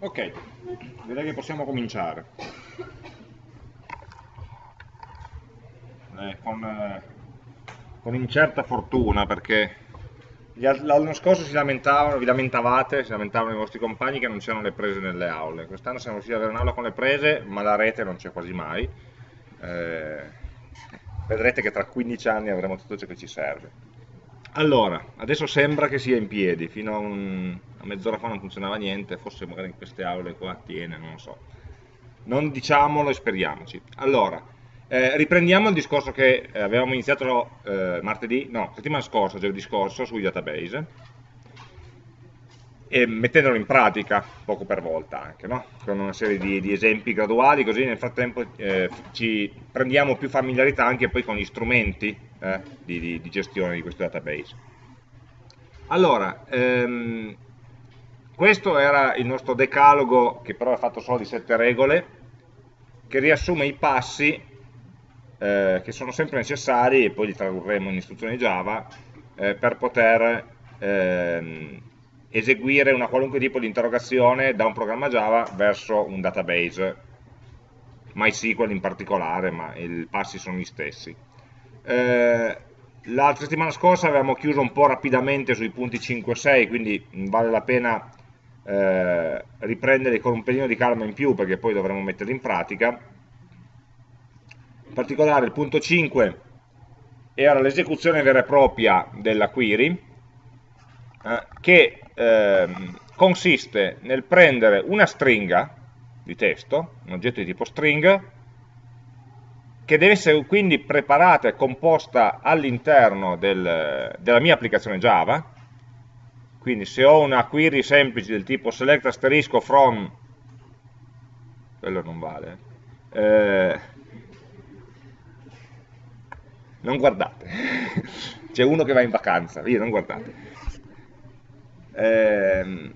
Ok, direi che possiamo cominciare. Eh, con, eh, con, incerta fortuna perché l'anno scorso si lamentavano, vi lamentavate, si lamentavano i vostri compagni che non c'erano le prese nelle aule. Quest'anno siamo riusciti ad avere un'aula con le prese, ma la rete non c'è quasi mai. Eh, vedrete che tra 15 anni avremo tutto ciò che ci serve. Allora, adesso sembra che sia in piedi, fino a, un, a mezz'ora fa non funzionava niente, forse magari in queste aule qua tiene, non lo so. Non diciamolo e speriamoci. Allora, eh, riprendiamo il discorso che avevamo iniziato eh, martedì, no, settimana scorsa, giovedì scorso, sui database, e mettendolo in pratica poco per volta anche, no? con una serie di, di, esempi graduali, così nel frattempo eh, ci prendiamo più familiarità anche poi con gli strumenti eh, di, di, di, gestione di questo database. Allora, ehm, questo era il nostro decalogo, che però è fatto solo di sette regole, che riassume i passi eh, che sono sempre necessari, e poi li tradurremo in istruzioni Java, eh, per poter ehm, eseguire una qualunque tipo di interrogazione da un programma Java verso un database, MySQL in particolare, ma i passi sono gli stessi. Eh, la settimana scorsa avevamo chiuso un po' rapidamente sui punti 5 e 6, quindi vale la pena eh, riprendere con un pelino di calma in più perché poi dovremo metterli in pratica. In particolare il punto 5 era l'esecuzione vera e propria della query, eh, che ehm, consiste nel prendere una stringa di testo, un oggetto di tipo string, che deve essere quindi preparata e composta all'interno del, della mia applicazione Java, quindi se ho una query semplice del tipo select asterisco from, quello non vale, eh, non guardate, c'è uno che va in vacanza, via, non guardate eh,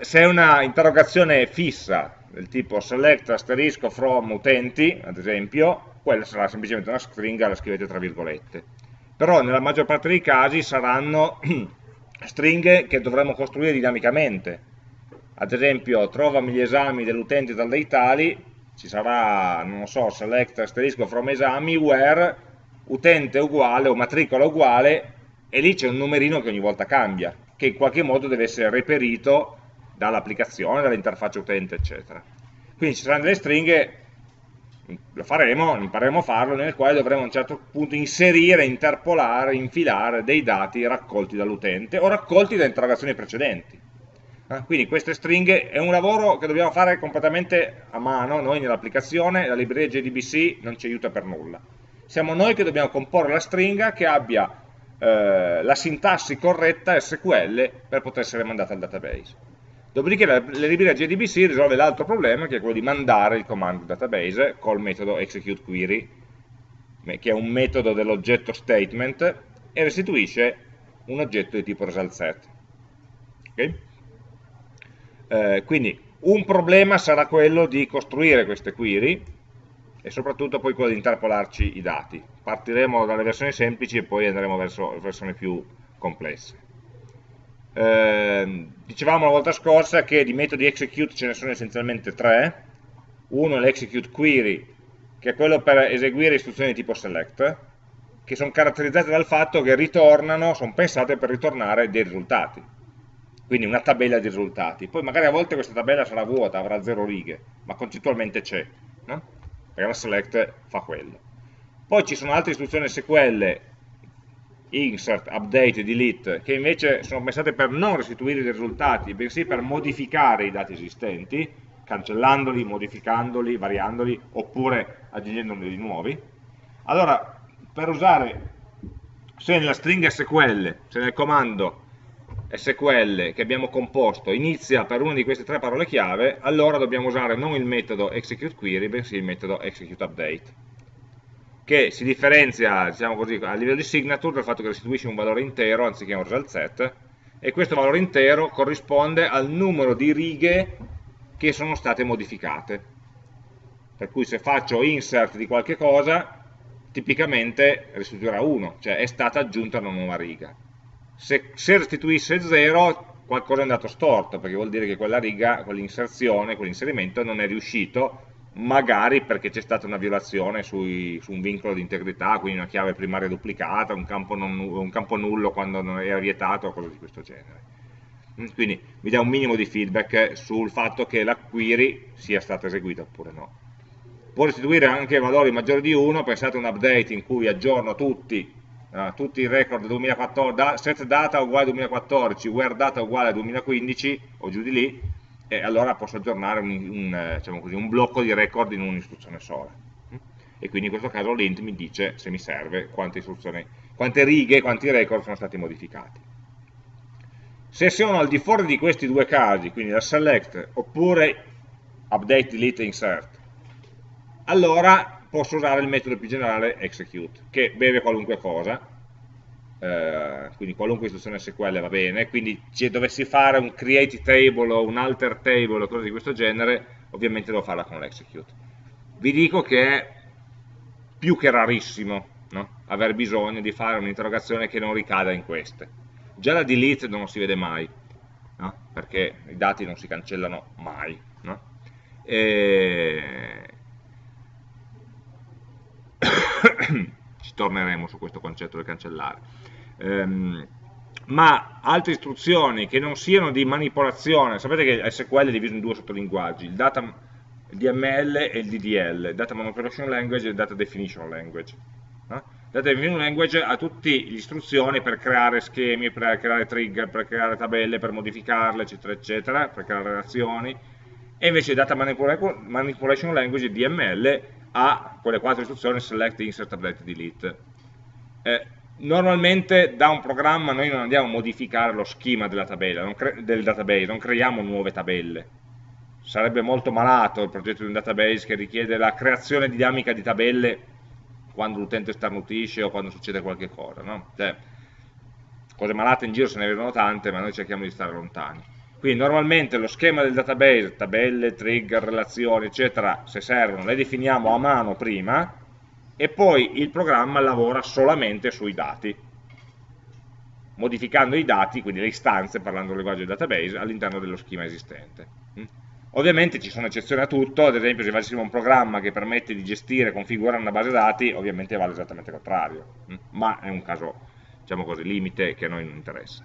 se è una interrogazione fissa del tipo select asterisco from utenti, ad esempio, quella sarà semplicemente una stringa, la scrivete tra virgolette. Però nella maggior parte dei casi saranno stringhe che dovremo costruire dinamicamente. Ad esempio, trovami gli esami dell'utente dal dei tali, ci sarà, non so, select asterisco from esami, where utente uguale o matricola uguale, e lì c'è un numerino che ogni volta cambia che in qualche modo deve essere reperito dall'applicazione, dall'interfaccia utente, eccetera. Quindi ci saranno delle stringhe, lo faremo, impareremo a farlo, nel quale dovremo a un certo punto inserire, interpolare, infilare dei dati raccolti dall'utente o raccolti da interrogazioni precedenti. Eh, quindi queste stringhe è un lavoro che dobbiamo fare completamente a mano, noi nell'applicazione, la libreria JDBC non ci aiuta per nulla. Siamo noi che dobbiamo comporre la stringa che abbia eh, la sintassi corretta SQL per poter essere mandata al database. Dopodiché la, la libreria JDBC risolve l'altro problema che è quello di mandare il comando database col metodo executeQuery che è un metodo dell'oggetto statement e restituisce un oggetto di tipo result okay? eh, quindi un problema sarà quello di costruire queste query e soprattutto poi quello di interpolarci i dati. Partiremo dalle versioni semplici e poi andremo verso versioni più complesse. Eh, dicevamo la volta scorsa che di metodi execute ce ne sono essenzialmente tre. Uno è l'execute query, che è quello per eseguire istruzioni di tipo select, che sono caratterizzate dal fatto che ritornano, sono pensate per ritornare dei risultati. Quindi una tabella di risultati. Poi magari a volte questa tabella sarà vuota, avrà zero righe, ma concettualmente c'è. No? Perché la select fa quello. Poi ci sono altre istruzioni SQL, insert, update, delete, che invece sono pensate per non restituire i risultati, bensì per modificare i dati esistenti, cancellandoli, modificandoli, variandoli, oppure aggiungendone di nuovi. Allora, per usare, se nella stringa SQL, se nel comando SQL che abbiamo composto inizia per una di queste tre parole chiave, allora dobbiamo usare non il metodo executeQuery, bensì il metodo executeUpdate, che si differenzia diciamo così, a livello di signature dal fatto che restituisce un valore intero anziché un result set, e questo valore intero corrisponde al numero di righe che sono state modificate. Per cui se faccio insert di qualche cosa, tipicamente restituirà 1, cioè è stata aggiunta una nuova riga se, se restituisse 0 qualcosa è andato storto, perché vuol dire che quella riga, quell'inserzione, quell'inserimento non è riuscito, magari perché c'è stata una violazione sui, su un vincolo di integrità, quindi una chiave primaria duplicata, un campo, non, un campo nullo quando non era vietato, o cose di questo genere. Mm, quindi mi dà un minimo di feedback sul fatto che la query sia stata eseguita oppure no. Può restituire anche valori maggiori di 1, pensate a un update in cui aggiorno tutti, uh, tutti i record 2014, da, set data uguale 2014, where data uguale 2015 o giù di lì, e allora posso aggiornare un, un, diciamo così, un blocco di record in un'istruzione sola. E quindi in questo caso l'int mi dice, se mi serve, quante, quante righe, quanti record sono stati modificati. Se sono al di fuori di questi due casi, quindi la select oppure update, delete insert, allora posso usare il metodo più generale execute, che beve qualunque cosa, eh, quindi qualunque istruzione SQL va bene, quindi se dovessi fare un create table o un alter table o cose di questo genere, ovviamente devo farla con l'execute. Vi dico che è più che rarissimo no? aver bisogno di fare un'interrogazione che non ricada in queste. Già la delete non si vede mai, no? perché i dati non si cancellano mai. No? E... Ci torneremo su questo concetto del cancellare ehm, ma altre istruzioni che non siano di manipolazione, sapete che SQL è diviso in due sottolinguaggi, il data DML e il DDL, Data Manipulation Language e il Data Definition Language. No? Data Definition Language ha tutte le istruzioni per creare schemi, per creare trigger, per creare tabelle, per modificarle, eccetera, eccetera, per creare relazioni, e invece Data Manipulation Language, DML, ha quelle quattro istruzioni, Select, Insert, Update, Delete. Eh, normalmente da un programma noi non andiamo a modificare lo schema della tabella, del database, non creiamo nuove tabelle. Sarebbe molto malato il progetto di un database che richiede la creazione dinamica di tabelle quando l'utente starnutisce o quando succede qualche cosa. No? Cioè, cose malate in giro se ne vedono tante, ma noi cerchiamo di stare lontani. Quindi normalmente lo schema del database, tabelle, trigger, relazioni, eccetera, se servono, le definiamo a mano prima, e poi il programma lavora solamente sui dati, modificando i dati, quindi le istanze, parlando del linguaggio del database, all'interno dello schema esistente. Mm? Ovviamente ci sono eccezioni a tutto, ad esempio se facessimo un programma che permette di gestire e configurare una base dati, ovviamente vale esattamente il contrario, mm? ma è un caso, diciamo così, limite che a noi non interessa.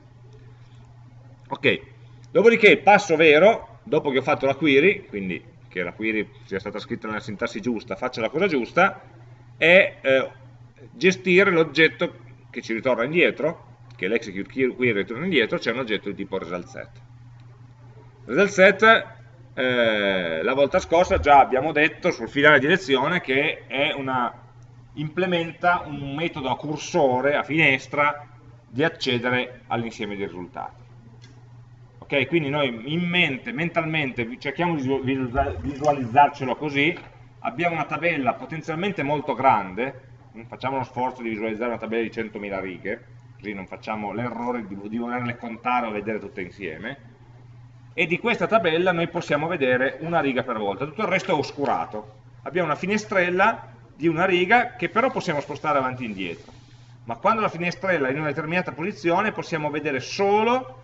Ok, dopodiché il passo vero, dopo che ho fatto la query, quindi che la query sia stata scritta nella sintassi giusta, faccia la cosa giusta, è eh, gestire l'oggetto che ci ritorna indietro, che l'execute query ritorna indietro, c'è un oggetto di tipo result set. Result set, eh, la volta scorsa già abbiamo detto sul finale di lezione che una, implementa un metodo a cursore, a finestra, di accedere all'insieme dei risultati. Ok, quindi noi in mente, mentalmente, cerchiamo di visualizzarcelo così, abbiamo una tabella potenzialmente molto grande, facciamo uno sforzo di visualizzare una tabella di 100.000 righe, così non facciamo l'errore di, di volerle contare o vedere tutte insieme, e di questa tabella noi possiamo vedere una riga per volta, tutto il resto è oscurato. Abbiamo una finestrella di una riga che però possiamo spostare avanti e indietro, ma quando la finestrella è in una determinata posizione possiamo vedere solo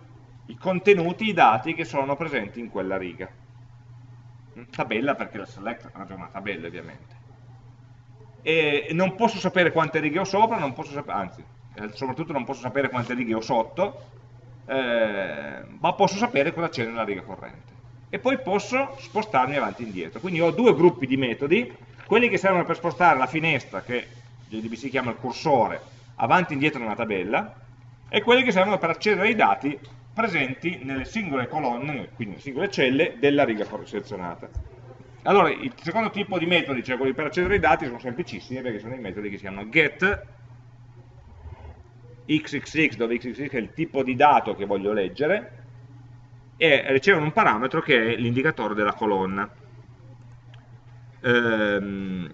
i contenuti, i dati che sono presenti in quella riga. Tabella perché la select è una tabella ovviamente. E non posso sapere quante righe ho sopra anzi, eh, soprattutto non posso sapere quante righe ho sotto eh, ma posso sapere cosa c'è nella riga corrente. E poi posso spostarmi avanti e indietro. Quindi ho due gruppi di metodi quelli che servono per spostare la finestra che JDBC chiama il cursore avanti e indietro nella tabella e quelli che servono per accedere ai dati presenti nelle singole colonne, quindi nelle singole celle, della riga selezionata. Allora, il secondo tipo di metodi, cioè quelli per accedere ai dati, sono semplicissimi perché sono dei metodi che si chiamano get xxx, dove xxx è il tipo di dato che voglio leggere, e ricevono un parametro che è l'indicatore della colonna. Ehm,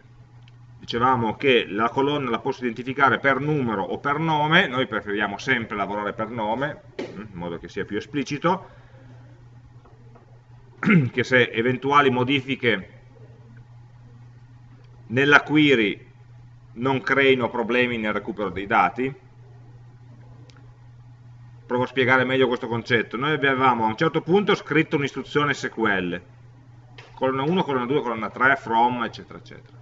dicevamo che la colonna la posso identificare per numero o per nome, noi preferiamo sempre lavorare per nome, in modo che sia più esplicito, che se eventuali modifiche nella query non creino problemi nel recupero dei dati, provo a spiegare meglio questo concetto. Noi avevamo a un certo punto scritto un'istruzione SQL, colonna 1, colonna 2, colonna 3, from, eccetera, eccetera.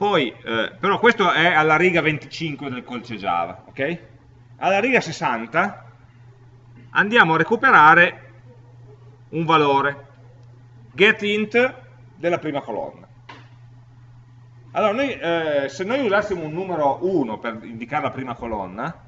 Poi, eh, però questo è alla riga 25 del codice Java, ok? Alla riga 60 andiamo a recuperare un valore, getInt della prima colonna. Allora, noi, eh, se noi usassimo un numero 1 per indicare la prima colonna,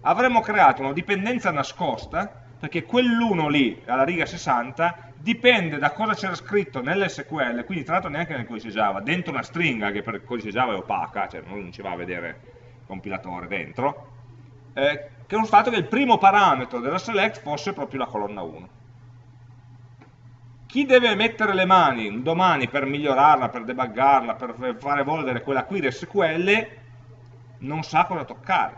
avremmo creato una dipendenza nascosta, perché quell'1 lì, alla riga 60, dipende da cosa c'era scritto nell'SQL, quindi tra l'altro neanche nel codice Java, dentro una stringa che per il codice Java è opaca, cioè non ci va a vedere il compilatore dentro, eh, che è fatto che il primo parametro della select fosse proprio la colonna 1 chi deve mettere le mani domani per migliorarla, per debuggarla, per far evolvere quella query SQL, non sa cosa toccare.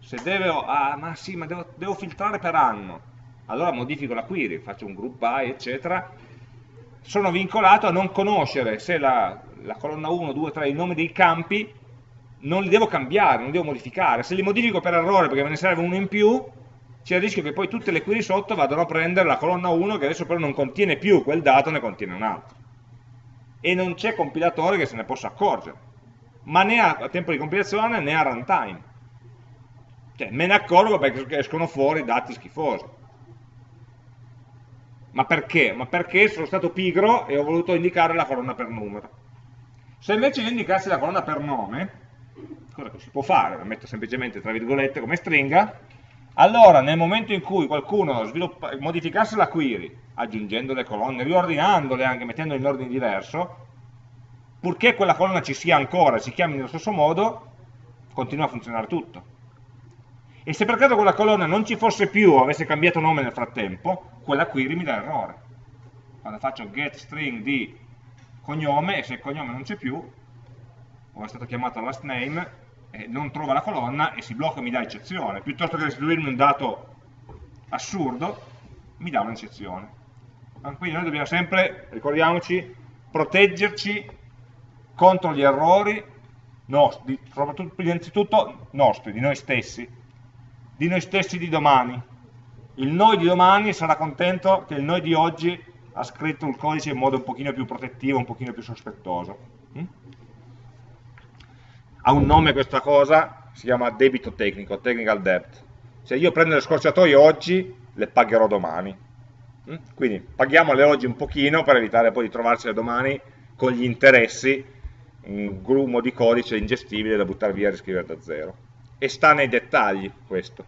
Se deve, ah ma sì, ma devo, devo filtrare per anno, allora modifico la query, faccio un group by, eccetera, sono vincolato a non conoscere se la, la colonna 1, 2, 3, i nomi dei campi, non li devo cambiare, non li devo modificare. Se li modifico per errore perché me ne serve uno in più, c'è il rischio che poi tutte le query sotto vadano a prendere la colonna 1 che adesso però non contiene più quel dato, ne contiene un altro. E non c'è compilatore che se ne possa accorgere, ma né a, tempo di compilazione né a runtime. Cioè, me ne accorgo perché escono fuori dati schifosi. Ma perché? Ma perché sono stato pigro e ho voluto indicare la colonna per numero. Se invece io indicassi la colonna per nome, cosa che si può fare, la metto semplicemente tra virgolette come stringa, allora, nel momento in cui qualcuno modificasse la query, aggiungendo le colonne, riordinandole anche, mettendole in ordine diverso, purché quella colonna ci sia ancora, si chiami nello stesso modo, continua a funzionare tutto. E se per caso quella colonna non ci fosse più o avesse cambiato nome nel frattempo, quella query mi dà errore. Quando faccio get string di cognome, e se il cognome non c'è più, o è stato chiamato last name, eh, non trova la colonna e si blocca e mi dà eccezione, piuttosto che restituirmi un dato assurdo, mi dà un'eccezione. Quindi noi dobbiamo sempre, ricordiamoci, proteggerci contro gli errori nostri, soprattutto innanzitutto nostri, di noi stessi, di noi stessi di domani. Il noi di domani sarà contento che il noi di oggi ha scritto il codice in modo un pochino più protettivo, un pochino più sospettoso. Mm? ha un nome questa cosa, si chiama debito tecnico, technical debt. Se io prendo le scorciatoie oggi, le pagherò domani. Mm? Quindi paghiamole oggi un pochino per evitare poi di trovarcele domani con gli interessi, un grumo di codice ingestibile da buttare via e riscrivere da zero. E sta nei dettagli questo.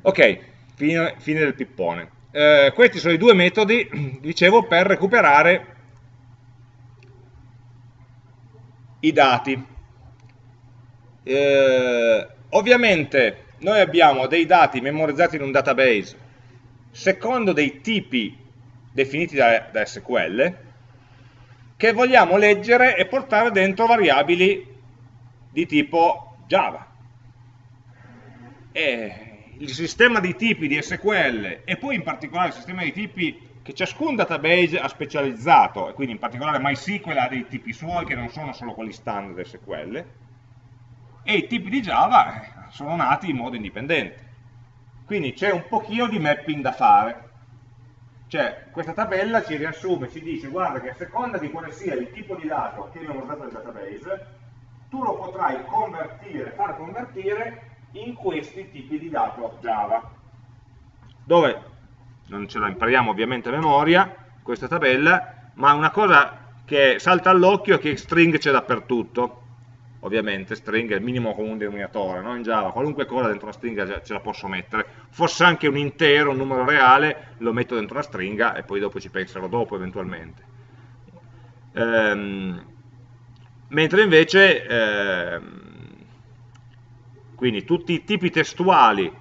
Ok, fine, fine del pippone. Eh, questi sono i due metodi, dicevo, per recuperare i dati. Eh, ovviamente noi abbiamo dei dati memorizzati in un database secondo dei tipi definiti da, da SQL che vogliamo leggere e portare dentro variabili di tipo Java. E il sistema di tipi di SQL e poi in particolare il sistema di tipi che ciascun database ha specializzato, e quindi in particolare MySQL ha dei tipi suoi che non sono solo quelli standard SQL, e i tipi di Java eh, sono nati in modo indipendente. Quindi c'è un pochino di mapping da fare. Cioè, questa tabella ci riassume, ci dice, guarda che a seconda di quale sia il tipo di dato che abbiamo usato nel database, tu lo potrai convertire, far convertire in questi tipi di dato Java. Dove non ce la impariamo ovviamente a memoria, questa tabella, ma una cosa che salta all'occhio è che string c'è dappertutto, ovviamente string è il minimo comune denominatore, no? in Java qualunque cosa dentro una stringa ce la posso mettere, fosse anche un intero, un numero reale, lo metto dentro una stringa e poi dopo ci penserò dopo eventualmente. Ehm, mentre invece, ehm, quindi tutti i tipi testuali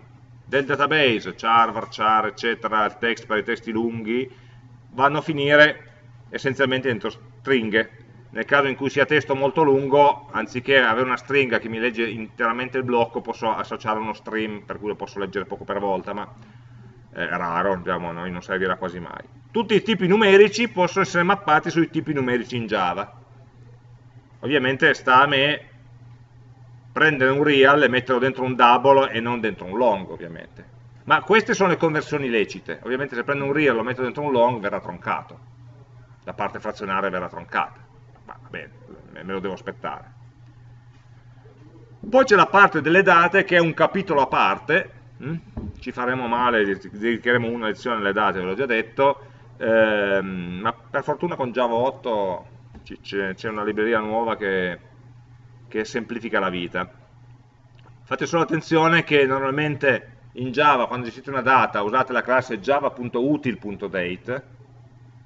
del database, char, varchar, eccetera, il text per i testi lunghi, vanno a finire essenzialmente dentro stringhe. Nel caso in cui sia testo molto lungo, anziché avere una stringa che mi legge interamente il blocco, posso associare uno stream, per cui lo posso leggere poco per volta, ma è raro, diciamo, non servirà quasi mai. Tutti i tipi numerici possono essere mappati sui tipi numerici in Java. Ovviamente sta a me prendere un real e metterlo dentro un double e non dentro un long ovviamente. Ma queste sono le conversioni lecite, ovviamente se prendo un real e lo metto dentro un long verrà troncato, la parte frazionaria verrà troncata, ma bene, me lo devo aspettare. Poi c'è la parte delle date che è un capitolo a parte, hm? ci faremo male, dedicheremo una lezione alle date, ve l'ho già detto, ehm, ma per fortuna con Java 8 c'è una libreria nuova che, che semplifica la vita. Fate solo attenzione che normalmente in Java quando gestite una data usate la classe java.util.date,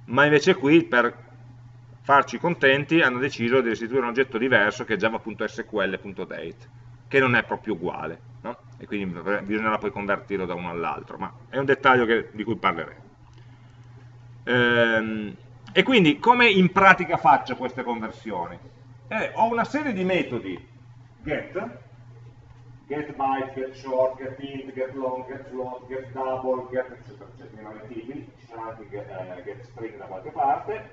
ma invece qui per farci contenti hanno deciso di restituire un oggetto diverso che è java.sql.date, che non è proprio uguale, no? e quindi bisognerà poi convertirlo da uno all'altro, ma è un dettaglio che, di cui parleremo. Ehm, e quindi come in pratica faccio queste conversioni? Eh, ho una serie di metodi. Get, get byte, get short, get int, get long, get float, get double, get eccetera, eccetera, i vari tipi, ci sarà anche get, eh, get string da qualche parte,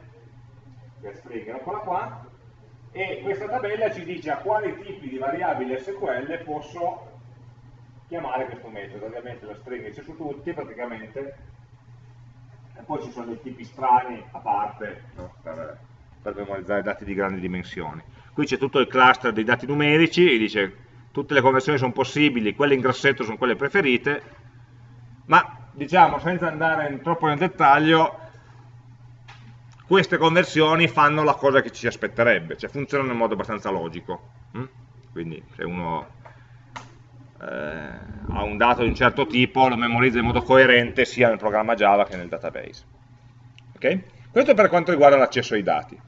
get string eccola qua, e questa tabella ci dice a quali tipi di variabili SQL posso chiamare questo metodo, ovviamente la string c'è su tutti praticamente, e poi ci sono dei tipi strani a parte no? per, per, memorizzare dati di grandi dimensioni. Qui c'è tutto il cluster dei dati numerici e dice tutte le conversioni sono possibili, quelle in grassetto sono quelle preferite, ma diciamo senza andare troppo nel dettaglio, queste conversioni fanno la cosa che ci si aspetterebbe, cioè funzionano in modo abbastanza logico. Hm? Quindi se uno eh, ha un dato di un certo tipo, lo memorizza in modo coerente sia nel programma Java che nel database. Okay? Questo per quanto riguarda l'accesso ai dati.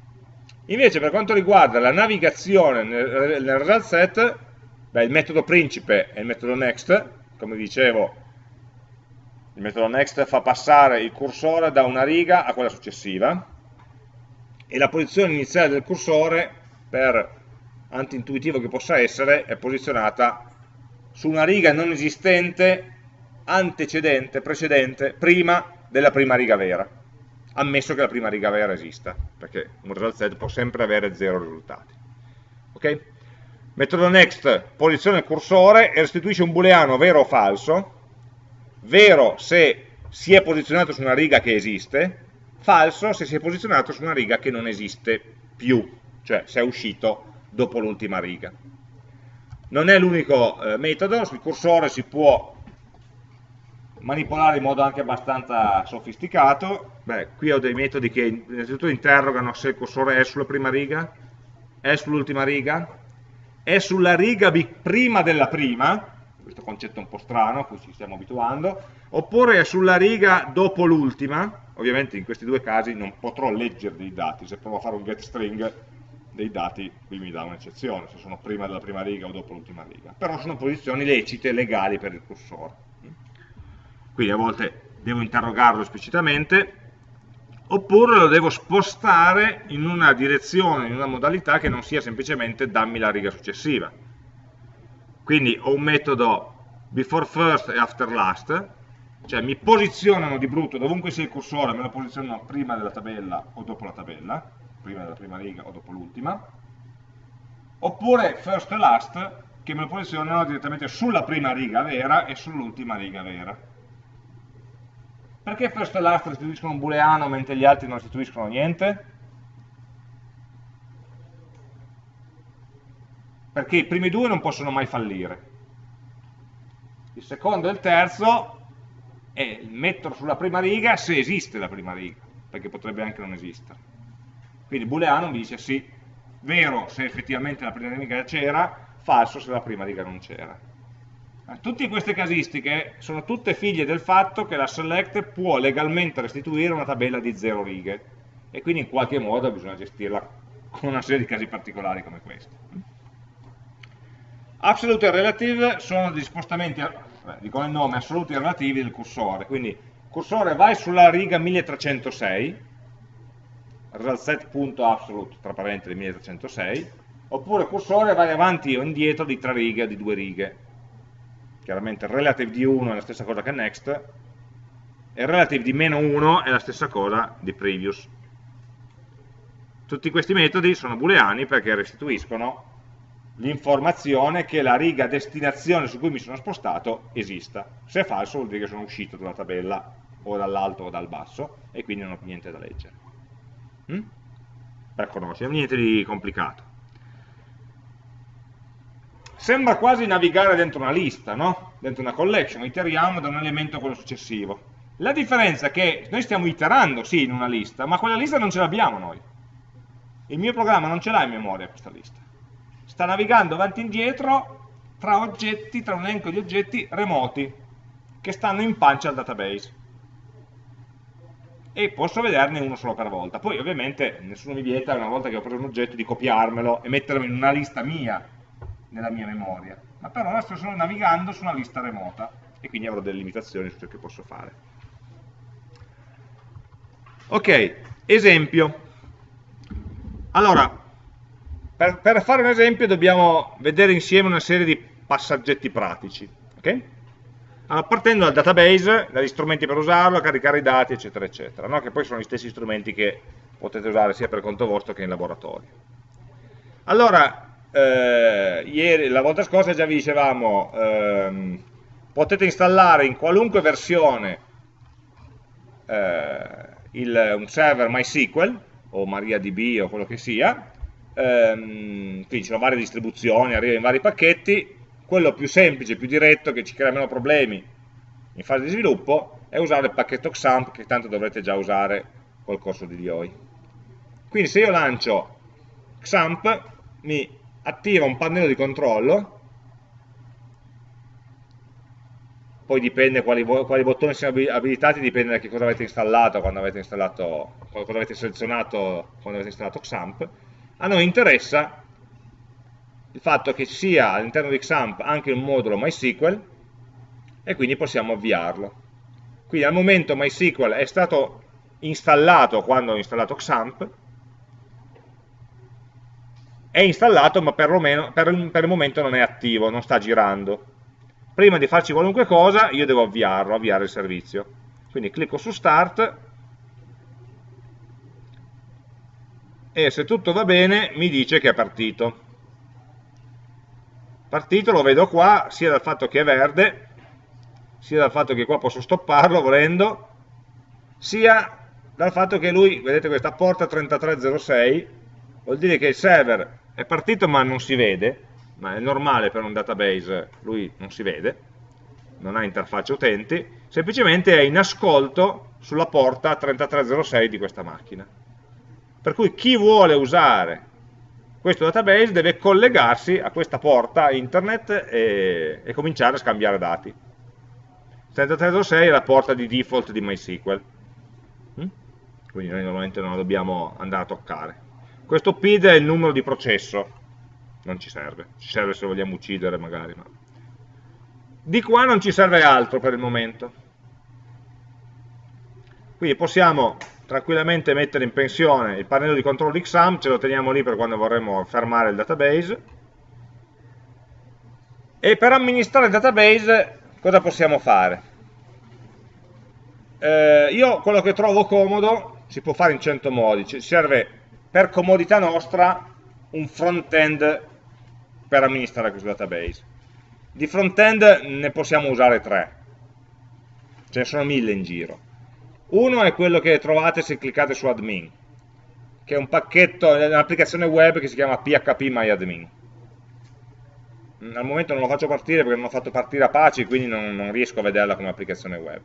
Invece per quanto riguarda la navigazione nel, nel result set, beh, il metodo principe è il metodo next, come dicevo, il metodo next fa passare il cursore da una riga a quella successiva e la posizione iniziale del cursore, per anti-intuitivo che possa essere, è posizionata su una riga non esistente antecedente, precedente, prima della prima riga vera, ammesso che la prima riga vera esista, perché un result set può sempre avere zero risultati. Ok? Metodo next posiziona il cursore e restituisce un booleano vero o falso, vero se si è posizionato su una riga che esiste, falso se si è posizionato su una riga che non esiste più, cioè se è uscito dopo l'ultima riga. Non è l'unico eh, metodo, sul cursore si può manipolare in modo anche abbastanza sofisticato. Beh, qui ho dei metodi che innanzitutto interrogano se il cursore è sulla prima riga, è sull'ultima riga, è sulla riga prima della prima, questo concetto un po' strano a cui ci stiamo abituando, oppure è sulla riga dopo l'ultima, ovviamente in questi due casi non potrò leggere dei dati, se provo a fare un get string dei dati, qui mi dà un'eccezione, se sono prima della prima riga o dopo l'ultima riga, però sono posizioni lecite, legali per il cursore. Quindi a volte devo interrogarlo esplicitamente, oppure lo devo spostare in una direzione, in una modalità che non sia semplicemente dammi la riga successiva. Quindi ho un metodo before first e after last, cioè mi posizionano di brutto, dovunque sia il cursore, me lo posizionano prima della tabella o dopo la tabella, prima della prima riga o dopo l'ultima, oppure first e last, che me lo posizionano direttamente sulla prima riga vera e sull'ultima riga vera. Perché first e last restituiscono un booleano mentre gli altri non restituiscono niente? Perché i primi due non possono mai fallire. Il secondo e il terzo è metterlo sulla prima riga se esiste la prima riga, perché potrebbe anche non esistere. Quindi booleano mi dice sì, vero se effettivamente la prima riga c'era, falso se la prima riga non c'era. Tutte queste casistiche sono tutte figlie del fatto che la select può legalmente restituire una tabella di zero righe e quindi in qualche modo bisogna gestirla con una serie di casi particolari come questo. Absolute e relative sono degli spostamenti, dicono il nome, assoluti e relativi del cursore, quindi cursore vai sulla riga 1306 resultSet.absolute tra parentesi 1306 oppure cursore vai avanti o indietro di tre righe o di due righe chiaramente relative di 1 è la stessa cosa che next e relative di meno 1 è la stessa cosa di previous tutti questi metodi sono booleani perché restituiscono l'informazione che la riga destinazione su cui mi sono spostato esista. Se è falso vuol dire che sono uscito dalla tabella o dall'alto o dal basso e quindi non ho niente da leggere. Mm? Per conoscere, niente di complicato. Sembra quasi navigare dentro una lista, no? dentro una collection, iteriamo da un elemento a quello successivo. La differenza è che noi stiamo iterando, sì, in una lista, ma quella lista non ce l'abbiamo noi. Il mio programma non ce l'ha in memoria questa lista sta navigando avanti e indietro tra oggetti, tra un elenco di oggetti remoti che stanno in pancia al database e posso vederne uno solo per volta poi ovviamente nessuno mi vieta una volta che ho preso un oggetto di copiarmelo e metterlo in una lista mia nella mia memoria ma per ora sto solo navigando su una lista remota e quindi avrò delle limitazioni su ciò che posso fare ok, esempio allora per, per, fare un esempio dobbiamo vedere insieme una serie di passaggetti pratici. Okay? Allora, partendo dal database, dagli strumenti per usarlo, caricare i dati, eccetera, eccetera, no? che poi sono gli stessi strumenti che potete usare sia per conto vostro che in laboratorio. Allora, eh, ieri, la volta scorsa già vi dicevamo, ehm, potete installare in qualunque versione eh, il, un server MySQL o MariaDB o quello che sia, ehm, quindi ci sono varie distribuzioni, arriva in vari pacchetti, quello più semplice, più diretto, che ci crea meno problemi in fase di sviluppo, è usare il pacchetto XAMPP, che tanto dovrete già usare col corso di DOI. Quindi se io lancio XAMPP, mi attiva un pannello di controllo, poi dipende quali, quali, bottoni siano abilitati, dipende da che cosa avete installato, quando avete installato, cosa avete selezionato quando avete installato XAMPP, a noi interessa il fatto che sia all'interno di XAMPP anche un modulo MySQL e quindi possiamo avviarlo. Quindi al momento MySQL è stato installato quando ho installato XAMPP, è installato ma per, il, per il momento non è attivo, non sta girando. Prima di farci qualunque cosa io devo avviarlo, avviare il servizio. Quindi clicco su Start e se tutto va bene mi dice che è partito. Partito lo vedo qua, sia dal fatto che è verde, sia dal fatto che qua posso stopparlo volendo, sia dal fatto che lui, vedete questa porta 3306, vuol dire che il server è partito ma non si vede, ma è normale per un database, lui non si vede, non ha interfaccia utenti, semplicemente è in ascolto sulla porta 3306 di questa macchina. Per cui chi vuole usare questo database deve collegarsi a questa porta internet e, e cominciare a scambiare dati. 3306 è la porta di default di MySQL, mm? quindi noi normalmente non la dobbiamo andare a toccare. Questo PID è il numero di processo, non ci serve, ci serve se vogliamo uccidere magari. Ma... Di qua non ci serve altro per il momento. Quindi possiamo tranquillamente mettere in pensione il pannello di controllo XAMPP, ce lo teniamo lì per quando vorremmo fermare il database. E per amministrare il database cosa possiamo fare? Eh, io quello che trovo comodo si può fare in 100 modi, ci serve per comodità nostra un front-end per amministrare questo database. Di front-end ne possiamo usare tre, ce ne sono mille in giro uno è quello che trovate se cliccate su admin, che è un pacchetto, un'applicazione web che si chiama phpMyAdmin. Mm, al momento non lo faccio partire perché non ho fatto partire Apache, quindi non, non riesco a vederla come applicazione web.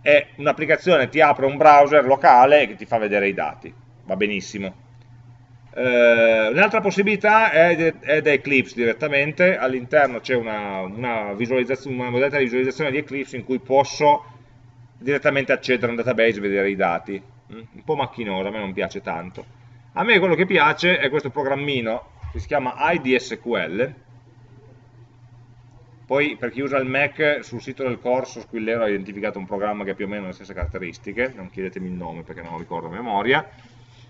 È un'applicazione, ti apre un browser locale che ti fa vedere i dati, va benissimo. Uh, Un'altra possibilità è, è, da Eclipse direttamente, all'interno c'è una, una, una modalità di visualizzazione di Eclipse in cui posso direttamente accedere a un database e vedere i dati. Mm? Un po' macchinoso, a me non piace tanto. A me quello che piace è questo programmino che si chiama IDSQL. Poi per chi usa il Mac sul sito del corso Squillero ha identificato un programma che ha più o meno le stesse caratteristiche, non chiedetemi il nome perché non lo ricordo a memoria,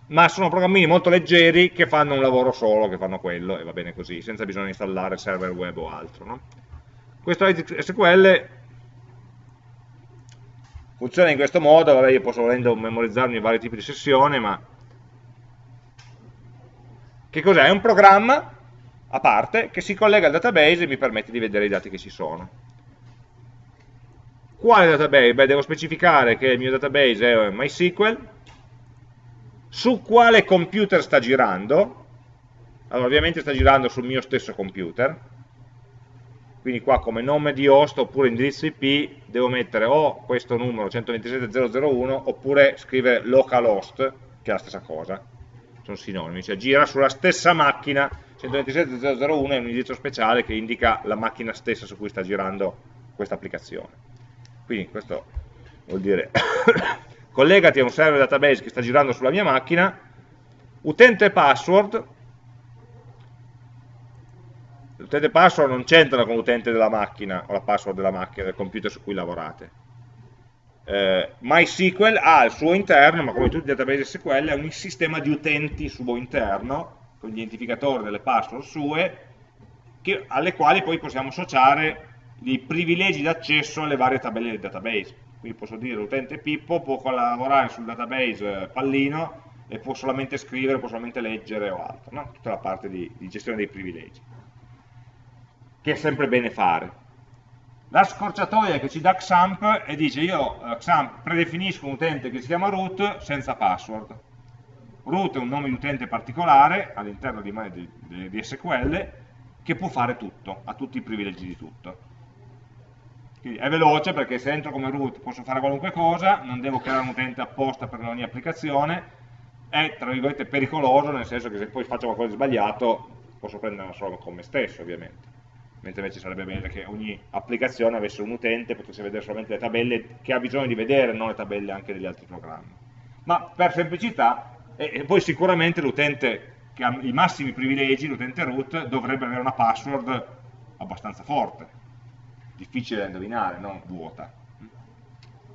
ma sono programmini molto leggeri che fanno un lavoro solo, che fanno quello e va bene così, senza bisogno di installare server web o altro. No? Questo IDSQL funziona in questo modo, vabbè io posso volendo memorizzarmi vari tipi di sessione, ma che cos'è? È un programma a parte che si collega al database e mi permette di vedere i dati che ci sono. Quale database? Beh, devo specificare che il mio database è MySQL, su quale computer sta girando, allora ovviamente sta girando sul mio stesso computer, quindi qua come nome di host oppure indirizzo IP devo mettere o questo numero 127.001 oppure scrivere localhost, che è la stessa cosa, sono sinonimi, cioè gira sulla stessa macchina, 127.001 è un indirizzo speciale che indica la macchina stessa su cui sta girando questa applicazione. Quindi questo vuol dire collegati a un server database che sta girando sulla mia macchina, utente password, l'utente password non c'entra con l'utente della macchina o la password della macchina, del computer su cui lavorate. Eh, MySQL ha al suo interno, ma come tutti i database SQL, un sistema di utenti suo interno, con gli identificatori delle password sue, che, alle quali poi possiamo associare i privilegi d'accesso alle varie tabelle del database. Quindi posso dire l'utente Pippo può lavorare sul database eh, pallino e può solamente scrivere, può solamente leggere o altro, no? tutta la parte di, di gestione dei privilegi, che è sempre bene fare. La scorciatoia che ci dà XAMPP e dice io eh, XAMPP predefinisco un utente che si chiama root senza password. Root è un nome di utente particolare all'interno di, di, di SQL che può fare tutto, ha tutti i privilegi di tutto. Quindi è veloce perché se entro come root posso fare qualunque cosa, non devo creare un utente apposta per ogni applicazione, è tra virgolette pericoloso nel senso che se poi faccio qualcosa di sbagliato posso prenderla solo con me stesso ovviamente. Mentre invece sarebbe bene che ogni applicazione avesse un utente, potesse vedere solamente le tabelle che ha bisogno di vedere, non le tabelle anche degli altri programmi. Ma per semplicità, e poi sicuramente l'utente che ha i massimi privilegi, l'utente root, dovrebbe avere una password abbastanza forte difficile da indovinare, non vuota.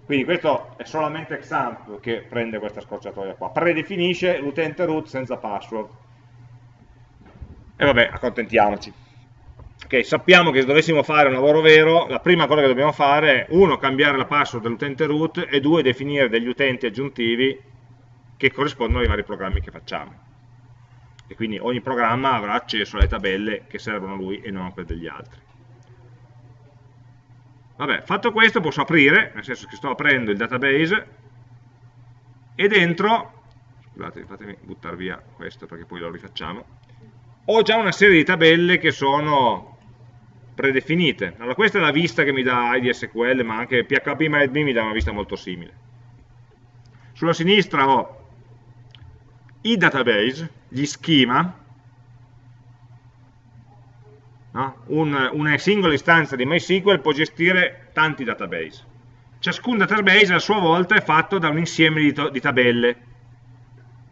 Quindi questo è solamente Xamp che prende questa scorciatoia qua, predefinisce l'utente root senza password. E vabbè, accontentiamoci. Ok, sappiamo che se dovessimo fare un lavoro vero, la prima cosa che dobbiamo fare è, uno, cambiare la password dell'utente root e due, definire degli utenti aggiuntivi che corrispondono ai vari programmi che facciamo. E quindi ogni programma avrà accesso alle tabelle che servono a lui e non a quelle degli altri. Vabbè, fatto questo posso aprire, nel senso che sto aprendo il database e dentro, scusate, fatemi buttare via questo perché poi lo rifacciamo, ho già una serie di tabelle che sono predefinite. Allora questa è la vista che mi dà IDSQL, ma anche PHP mi dà una vista molto simile. Sulla sinistra ho i database, gli schema, No? Un, una singola istanza di MySQL può gestire tanti database. Ciascun database a sua volta è fatto da un insieme di, di tabelle,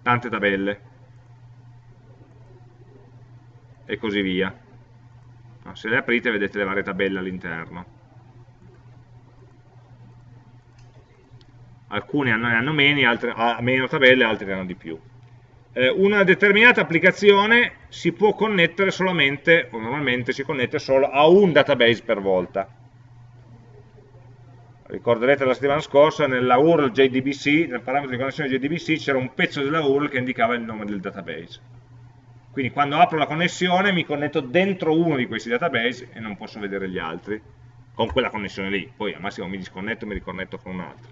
tante tabelle, e così via. No, se le aprite vedete le varie tabelle all'interno. Alcune hanno, hanno meno, altre, meno tabelle, altre hanno di più eh, una determinata applicazione si può connettere solamente, o normalmente si connette solo a un database per volta. Ricorderete la settimana scorsa nella URL JDBC, nel parametro di connessione JDBC, c'era un pezzo della URL che indicava il nome del database. Quindi quando apro la connessione mi connetto dentro uno di questi database e non posso vedere gli altri con quella connessione lì. Poi al massimo mi disconnetto e mi ricornetto con un altro.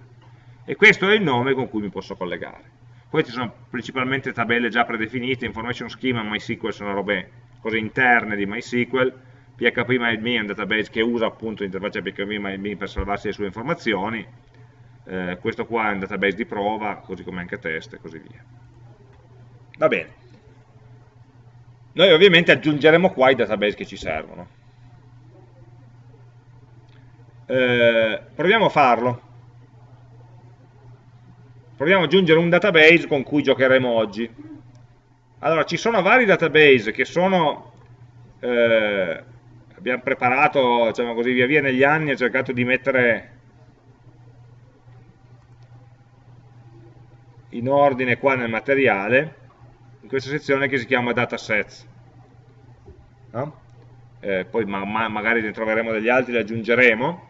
E questo è il nome con cui mi posso collegare. Ci sono principalmente tabelle già predefinite, information schema, MySQL sono robe, cose interne di MySQL, PHP è un database che usa appunto l'interfaccia PHP per salvarsi le sue informazioni, eh, questo qua è un database di prova, così come anche test e così via. Va bene. Noi ovviamente aggiungeremo qua i database che ci servono. Eh, proviamo a farlo. Proviamo ad aggiungere un database con cui giocheremo oggi. Allora, ci sono vari database che sono, eh, abbiamo preparato, diciamo così, via via negli anni, ho cercato di mettere in ordine qua nel materiale, in questa sezione che si chiama datasets. No? Eh, poi ma ma magari ne troveremo degli altri, li aggiungeremo.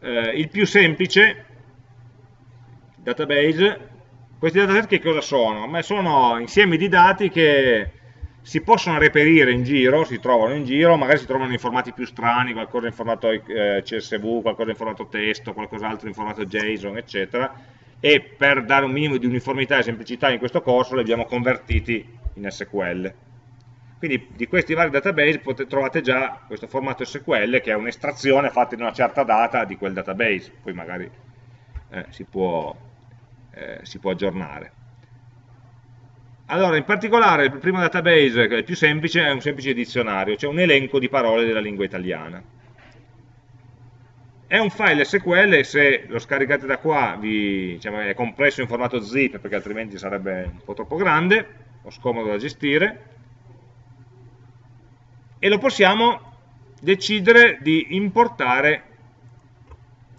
Eh, il più semplice database, questi dataset che cosa sono? Ma sono insiemi di dati che si possono reperire in giro, si trovano in giro, magari si trovano in formati più strani, qualcosa in formato eh, CSV, qualcosa in formato testo, qualcos'altro in formato JSON, eccetera, e per dare un minimo di uniformità e semplicità in questo corso li abbiamo convertiti in SQL. Quindi di questi vari database potete, trovate già questo formato SQL che è un'estrazione fatta in una certa data di quel database, poi magari eh, si, può, eh, si può aggiornare. Allora, in particolare, il primo database, che è il più semplice, è un semplice dizionario, cioè un elenco di parole della lingua italiana. È un file SQL, se lo scaricate da qua vi, diciamo, è compresso in formato zip, perché altrimenti sarebbe un po' troppo grande, o scomodo da gestire, e lo possiamo decidere di importare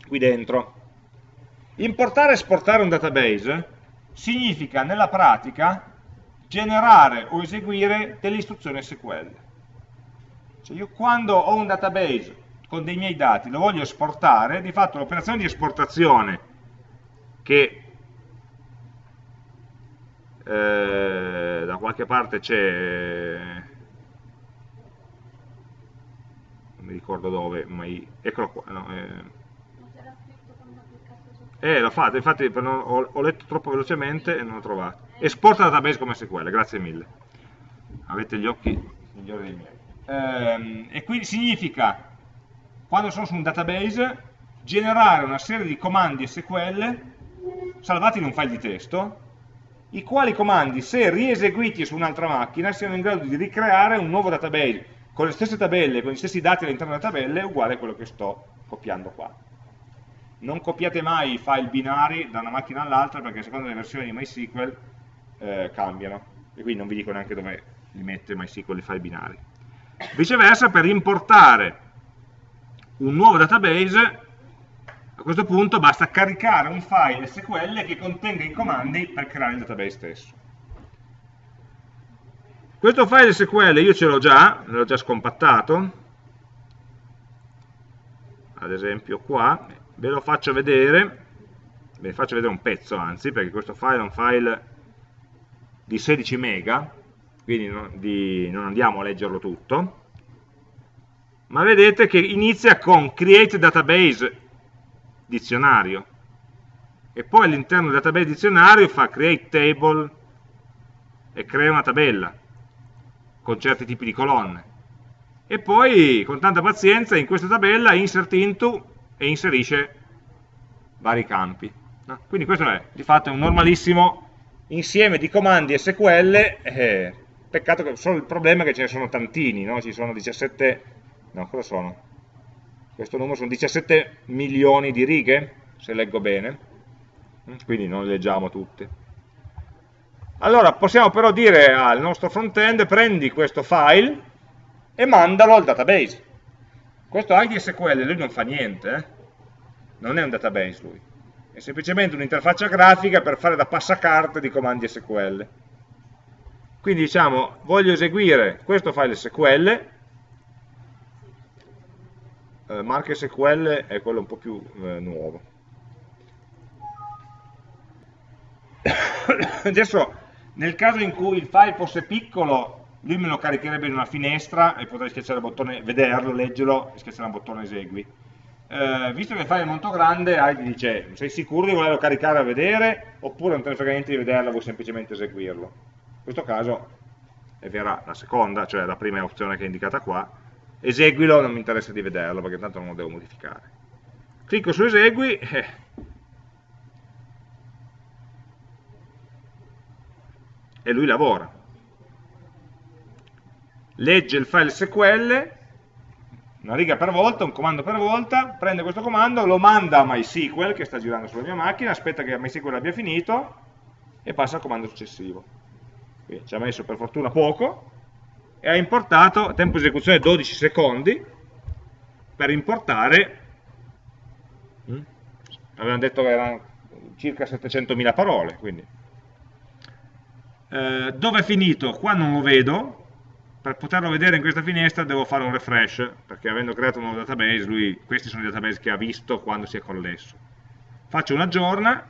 qui dentro. Importare e esportare un database significa nella pratica generare o eseguire delle istruzioni SQL. Cioè io quando ho un database con dei miei dati, lo voglio esportare, di fatto l'operazione di esportazione che eh, da qualche parte c'è, non mi ricordo dove, ma eccolo qua, no, eh, eh, l'ho fatto, infatti ho, ho, letto troppo velocemente e non l'ho trovato. Esporta database come SQL, grazie mille. Avete gli occhi migliori dei miei. Ehm, e quindi significa, quando sono su un database, generare una serie di comandi SQL salvati in un file di testo, i quali comandi, se rieseguiti su un'altra macchina, siano in grado di ricreare un nuovo database con le stesse tabelle, con gli stessi dati all'interno della tabella, uguale a quello che sto copiando qua non copiate mai i file binari da una macchina all'altra perché secondo le versioni di MySQL eh, cambiano e quindi non vi dico neanche dove li mette MySQL i file binari. Viceversa per importare un nuovo database a questo punto basta caricare un file SQL che contenga i comandi per creare il database stesso. Questo file SQL io ce l'ho già, l'ho già scompattato, ad esempio qua, ve lo faccio vedere. Ve ne faccio vedere un pezzo anzi perché questo file è un file di 16 mega quindi non, di, non andiamo a leggerlo tutto. Ma vedete che inizia con create database dizionario. E poi all'interno del database dizionario fa create table e crea una tabella con certi tipi di colonne e poi con tanta pazienza in questa tabella insert into e inserisce vari campi. No? Quindi questo è di fatto un normalissimo insieme di comandi SQL, eh, peccato che solo il problema è che ce ne sono tantini, no? ci sono 17, no cosa sono? Questo numero sono 17 milioni di righe, se leggo bene, quindi non le leggiamo tutte. Allora possiamo però dire al nostro front-end prendi questo file e mandalo al database. Questo ID SQL lui non fa niente, eh? non è un database lui, è semplicemente un'interfaccia grafica per fare da passacarte di comandi SQL. Quindi diciamo, voglio eseguire questo file SQL, eh, Mark SQL è quello un po' più eh, nuovo. Adesso, nel caso in cui il file fosse piccolo, lui me lo caricherebbe in una finestra e potrei schiacciare il bottone, vederlo, leggerlo e schiacciare il bottone esegui. Eh, visto che il file è molto grande, Heidi dice, sei sicuro di volerlo caricare a vedere oppure non te ne frega niente di vederlo, vuoi semplicemente eseguirlo? In questo caso è vera la seconda, cioè la prima opzione che è indicata qua, eseguilo, non mi interessa di vederlo perché tanto non lo devo modificare. Clicco su esegui, eh, e lui lavora legge il file SQL, una riga per volta, un comando per volta, prende questo comando, lo manda a MySQL che sta girando sulla mia macchina, aspetta che MySQL abbia finito e passa al comando successivo. Quindi ci ha messo per fortuna poco e ha importato, tempo di esecuzione 12 secondi, per importare, hm, avevano detto che erano circa 700.000 parole, quindi. Eh, dove è finito? Qua non lo vedo, per poterlo vedere in questa finestra devo fare un refresh, perché avendo creato un nuovo database, lui, questi sono i database che ha visto quando si è collesso. Faccio un aggiorna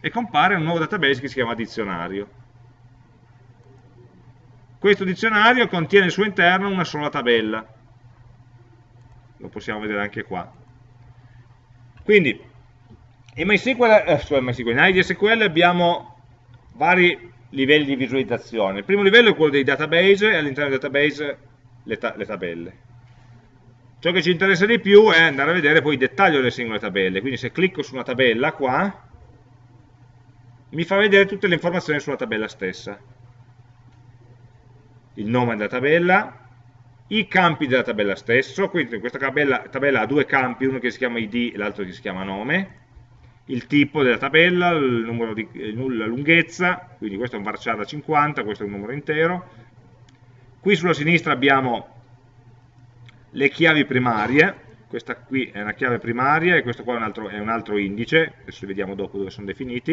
e compare un nuovo database che si chiama dizionario. questo dizionario contiene al suo interno una sola tabella. Lo possiamo vedere anche qua. Quindi, in MySQL, eh, MySQL, in IDSQL abbiamo vari livelli di visualizzazione. Il primo livello è quello dei database e all'interno dei database le, ta le tabelle. Ciò che ci interessa di più è andare a vedere poi il dettaglio delle singole tabelle, quindi se clicco su una tabella qua, mi fa vedere tutte le informazioni sulla tabella stessa. Il nome della tabella, i campi della tabella stesso, quindi questa tabella, tabella ha due campi, uno che si chiama id e l'altro che si chiama nome, il tipo della tabella, di, la lunghezza, quindi questo è un varchar da 50, questo è un numero intero. Qui sulla sinistra abbiamo le chiavi primarie, questa qui è una chiave primaria e questo qua è un altro, è un altro indice, adesso vediamo dopo dove sono definiti.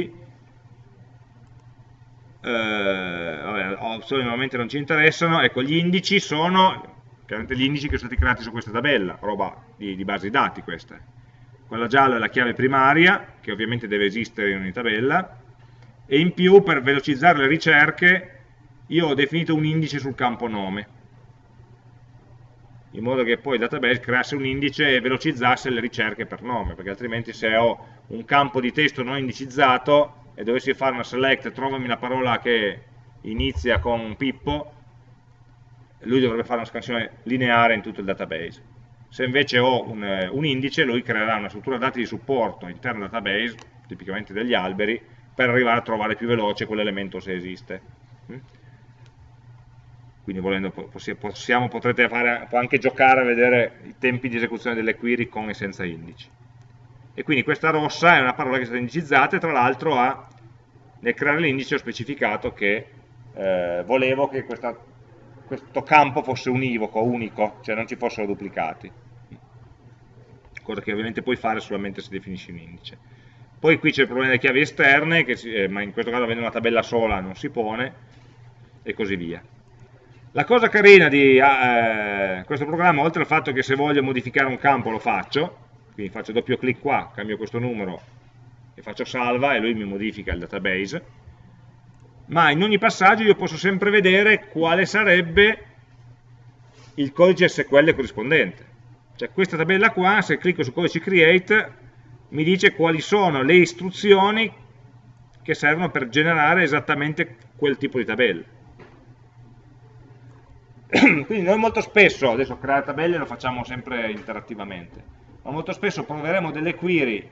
Eh, vabbè, opzioni normalmente non ci interessano, ecco gli indici sono chiaramente gli indici che sono stati creati su questa tabella, roba di, di base dati questa. Quella gialla è la chiave primaria, che ovviamente deve esistere in ogni tabella, e in più per velocizzare le ricerche io ho definito un indice sul campo nome in modo che poi il database creasse un indice e velocizzasse le ricerche per nome, perché altrimenti se ho un campo di testo non indicizzato e dovessi fare una select, trovami una parola che inizia con Pippo, lui dovrebbe fare una scansione lineare in tutto il database. Se invece ho un, eh, un indice, lui creerà una struttura dati di supporto interno al database, tipicamente degli alberi, per arrivare a trovare più veloce quell'elemento se esiste. Mm? quindi volendo possiamo, potrete fare, anche giocare a vedere i tempi di esecuzione delle query con e senza indici. E quindi questa rossa è una parola che è stata indicizzata e tra l'altro nel creare l'indice ho specificato che eh, volevo che questa, questo campo fosse univoco, unico, cioè non ci fossero duplicati. Cosa che ovviamente puoi fare solamente se definisci un indice. Poi qui c'è il problema delle chiavi esterne, si, eh, ma in questo caso avendo una tabella sola non si pone, e così via. La cosa carina di eh, questo programma, oltre al fatto che se voglio modificare un campo lo faccio, quindi faccio doppio clic qua, cambio questo numero e faccio salva e lui mi modifica il database, ma in ogni passaggio io posso sempre vedere quale sarebbe il codice SQL corrispondente. Cioè questa tabella qua, se clicco su codice create, mi dice quali sono le istruzioni che servono per generare esattamente quel tipo di tabella quindi noi molto spesso, adesso creare tabelle lo facciamo sempre interattivamente, ma molto spesso proveremo delle query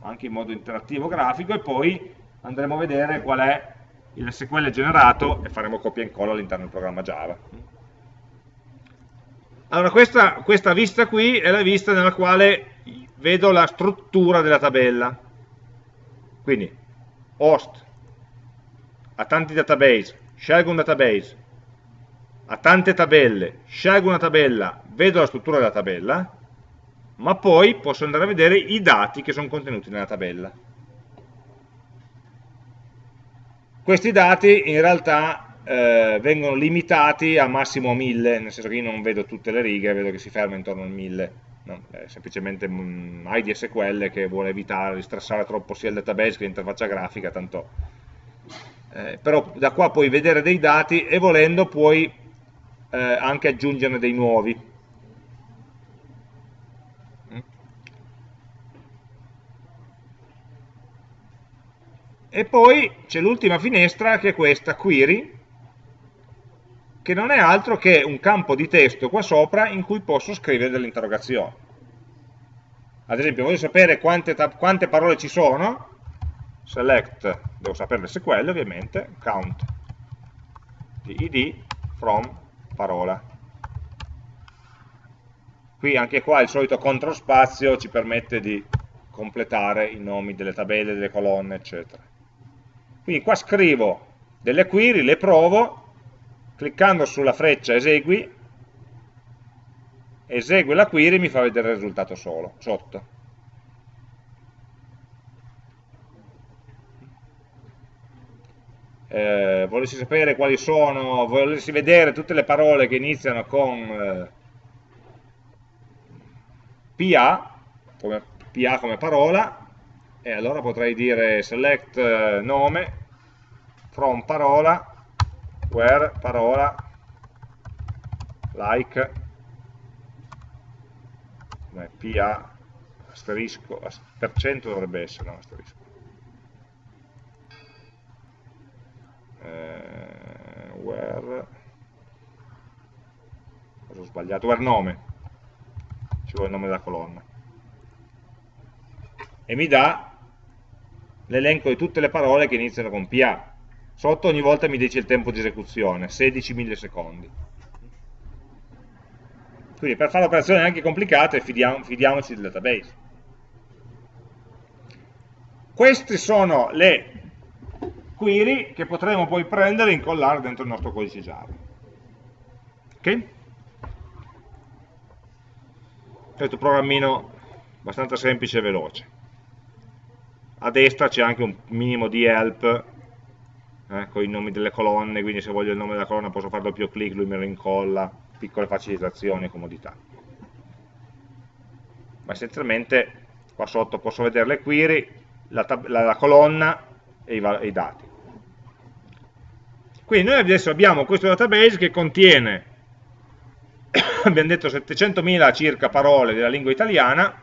anche in modo interattivo grafico e poi andremo a vedere qual è il SQL generato e faremo copia e incolla all'interno del programma Java. Allora questa, questa vista qui è la vista nella quale vedo la struttura della tabella. Quindi host, ha tanti database, scelgo un database, ha tante tabelle, scelgo una tabella, vedo la struttura della tabella, ma poi posso andare a vedere i dati che sono contenuti nella tabella. Questi dati in realtà eh, vengono limitati a massimo 1000, nel senso che io non vedo tutte le righe, vedo che si ferma intorno al 1000. No, è semplicemente un IDSQL che vuole evitare di stressare troppo sia il database che l'interfaccia grafica, tanto... Eh, però da qua puoi vedere dei dati e volendo puoi eh, anche aggiungerne dei nuovi. E poi c'è l'ultima finestra che è questa, query, che non è altro che un campo di testo qua sopra in cui posso scrivere delle interrogazioni. Ad esempio, voglio sapere quante, quante parole ci sono, select, devo sapere SQL ovviamente, count di id from parola. Qui anche qua il solito CTRL spazio ci permette di completare i nomi delle tabelle, delle colonne, eccetera. Quindi qua scrivo delle query, le provo, cliccando sulla freccia esegui, esegue la query e mi fa vedere il risultato solo, sotto. eh, volessi sapere quali sono, volessi vedere tutte le parole che iniziano con eh, PA, come, PA come parola, e allora potrei dire select eh, nome from parola, where parola, like PA asterisco, per cento dovrebbe essere, no, asterisco. Eh, where, cosa ho sbagliato? Where nome, ci vuole il nome della colonna. E mi dà l'elenco di tutte le parole che iniziano con PA. Sotto ogni volta mi dice il tempo di esecuzione, 16 millisecondi. Quindi per fare operazioni anche complicate fidiamo, fidiamoci del database. Queste sono le query che potremo poi prendere e incollare dentro il nostro codice Java. Ok? Questo programmino abbastanza semplice e veloce. A destra c'è anche un minimo di help eh, con i nomi delle colonne, quindi se voglio il nome della colonna posso fare doppio clic, lui me lo incolla piccole facilitazioni e comodità. Ma essenzialmente qua sotto posso vedere le query, la, la, la colonna e i, e i dati. Quindi noi adesso abbiamo questo database che contiene, abbiamo detto 700.000 circa parole della lingua italiana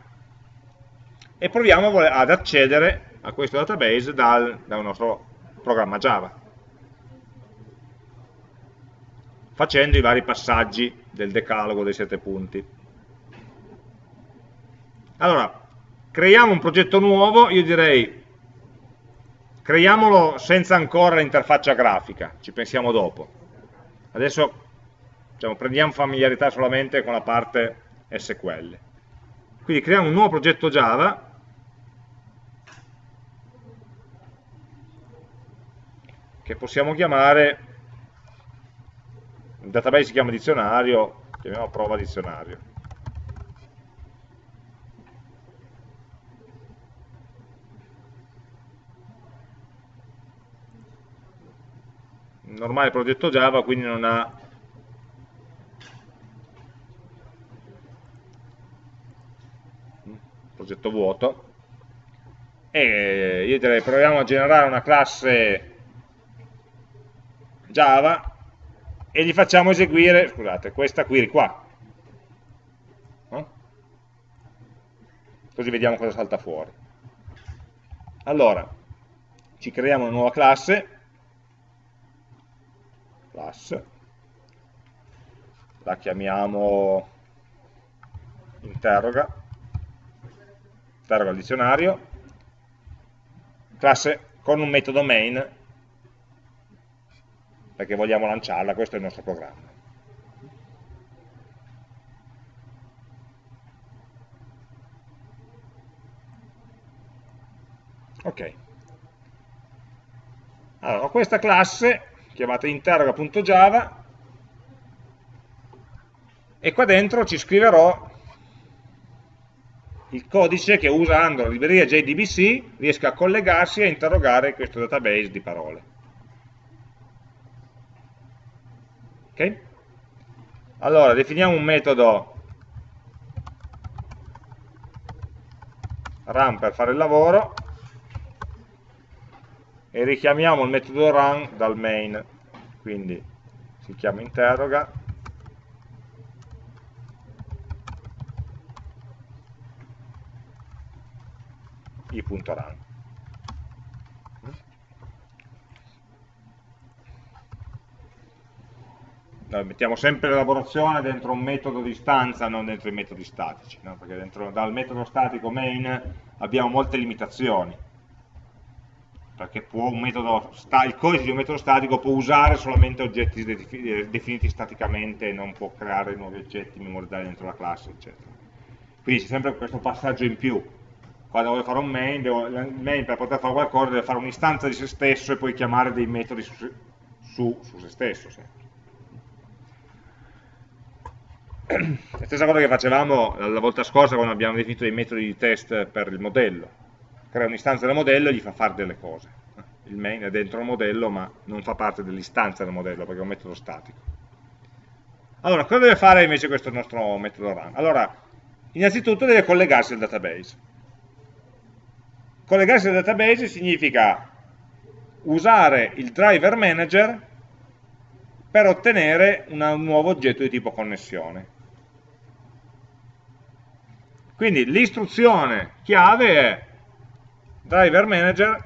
e proviamo ad accedere a questo database dal, dal nostro programma Java. facendo i vari passaggi del decalogo dei sette punti. Allora, creiamo un progetto nuovo, io direi creiamolo senza ancora l'interfaccia grafica, ci pensiamo dopo. Adesso diciamo, prendiamo familiarità solamente con la parte SQL. Quindi creiamo un nuovo progetto Java che possiamo chiamare il database si chiama dizionario, chiamiamo prova dizionario. normale progetto Java, quindi non ha progetto vuoto e io direi proviamo a generare una classe Java e gli facciamo eseguire, scusate, questa query qua. No? Così vediamo cosa salta fuori. Allora, ci creiamo una nuova classe, class, la chiamiamo interroga, interroga il dizionario, classe con un metodo main perché vogliamo lanciarla, questo è il nostro programma. Ok. Allora, ho questa classe chiamata interroga.java e qua dentro ci scriverò il codice che usando la libreria JDBC riesca a collegarsi e a interrogare questo database di parole. Allora, definiamo un metodo. Run per fare il lavoro. E richiamiamo il metodo run dal main, quindi si chiama interroga. I.run. mettiamo sempre l'elaborazione dentro un metodo di stanza, non dentro i metodi statici, no? perché dentro, dal metodo statico main abbiamo molte limitazioni, perché metodo, il codice di un metodo statico può usare solamente oggetti definiti staticamente non può creare nuovi oggetti memorizzati dentro la classe, eccetera. Quindi c'è sempre questo passaggio in più. Quando voglio fare un main, devo, main per poter fare qualcosa deve fare un'istanza di se stesso e poi chiamare dei metodi su, su, su se stesso. Sempre. La stessa cosa che facevamo la volta scorsa quando abbiamo definito dei metodi di test per il modello crea un'istanza del modello e gli fa fare delle cose il main è dentro il modello ma non fa parte dell'istanza del modello perché è un metodo statico allora, cosa deve fare invece questo nostro metodo run? allora, innanzitutto deve collegarsi al database collegarsi al database significa usare il driver manager per ottenere un nuovo oggetto di tipo connessione. Quindi l'istruzione chiave è driver manager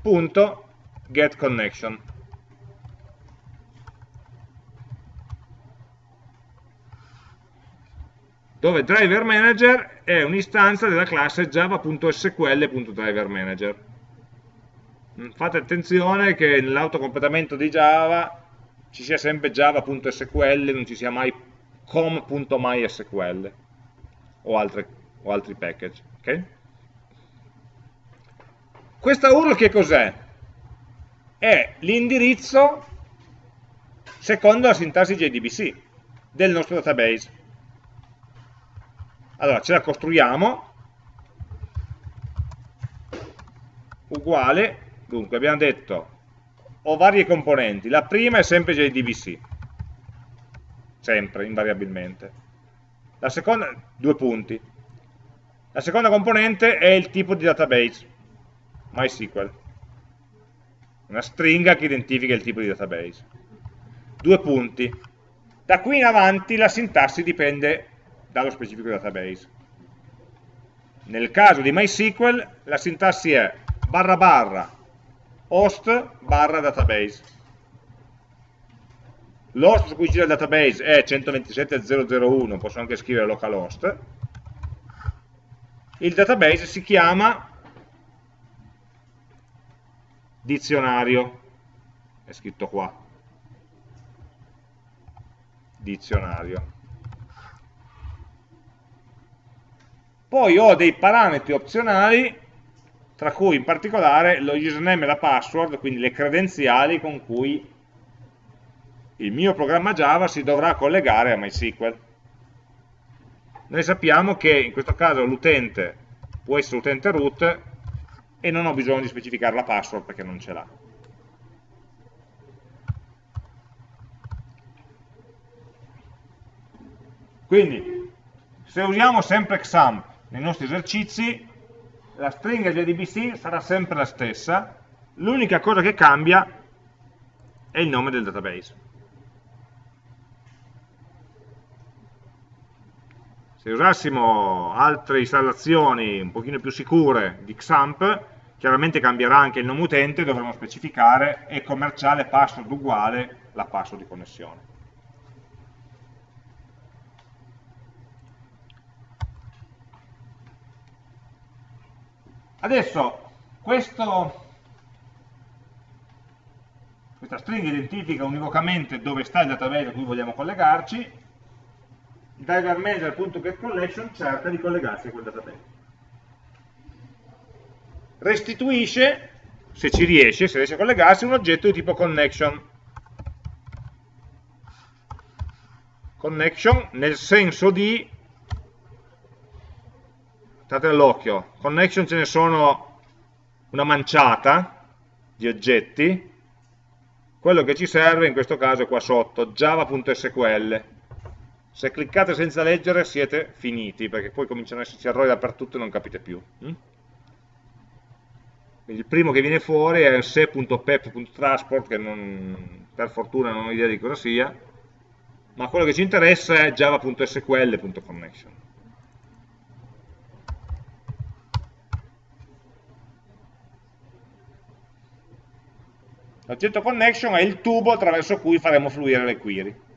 punto get connection dove driver manager è un'istanza della classe java.sql.driverManager. Mm, fate attenzione che nell'autocompletamento di Java ci sia sempre java.sql, non ci sia mai com.mysql o, o altri package. Okay? Questa URL che cos'è? È l'indirizzo secondo la sintassi JDBC del nostro database. Allora, ce la costruiamo, uguale, dunque abbiamo detto, ho varie componenti, la prima è sempre JDBC, sempre, invariabilmente. La seconda, due punti. La seconda componente è il tipo di database, MySQL, una stringa che identifica il tipo di database. Due punti. Da qui in avanti la sintassi dipende dallo specifico database. Nel caso di MySQL la sintassi è barra barra host barra database. L'host su cui gira il database è 127.001, posso anche scrivere localhost. Il database si chiama dizionario, è scritto qua, dizionario. Poi ho dei parametri opzionali, tra cui in particolare lo username e la password, quindi le credenziali con cui il mio programma Java si dovrà collegare a MySQL. Noi sappiamo che in questo caso l'utente può essere utente root e non ho bisogno di specificare la password perché non ce l'ha. Quindi, se usiamo sempre XAMPP nei nostri esercizi la stringa JDBC sarà sempre la stessa, l'unica cosa che cambia è il nome del database. Se usassimo altre installazioni un pochino più sicure di XAMPP, chiaramente cambierà anche il nome utente, dovremo specificare e commerciale password uguale la password di connessione. Adesso questo, questa stringa identifica univocamente dove sta il database a cui vogliamo collegarci, driver manager.getCollection cerca di collegarsi a quel database. Restituisce, se ci riesce, se riesce a collegarsi, un oggetto di tipo connection. Connection nel senso di state all'occhio, connection ce ne sono una manciata di oggetti, quello che ci serve in questo caso è qua sotto, java.sql. Se cliccate senza leggere siete finiti, perché poi cominciano ad esserci errori dappertutto e non capite più. Mm? Il primo che viene fuori è se.pep.transport, che non, per fortuna non ho idea di cosa sia, ma quello che ci interessa è java.sql.connection. L'oggetto connection è il tubo attraverso cui faremo fluire le query.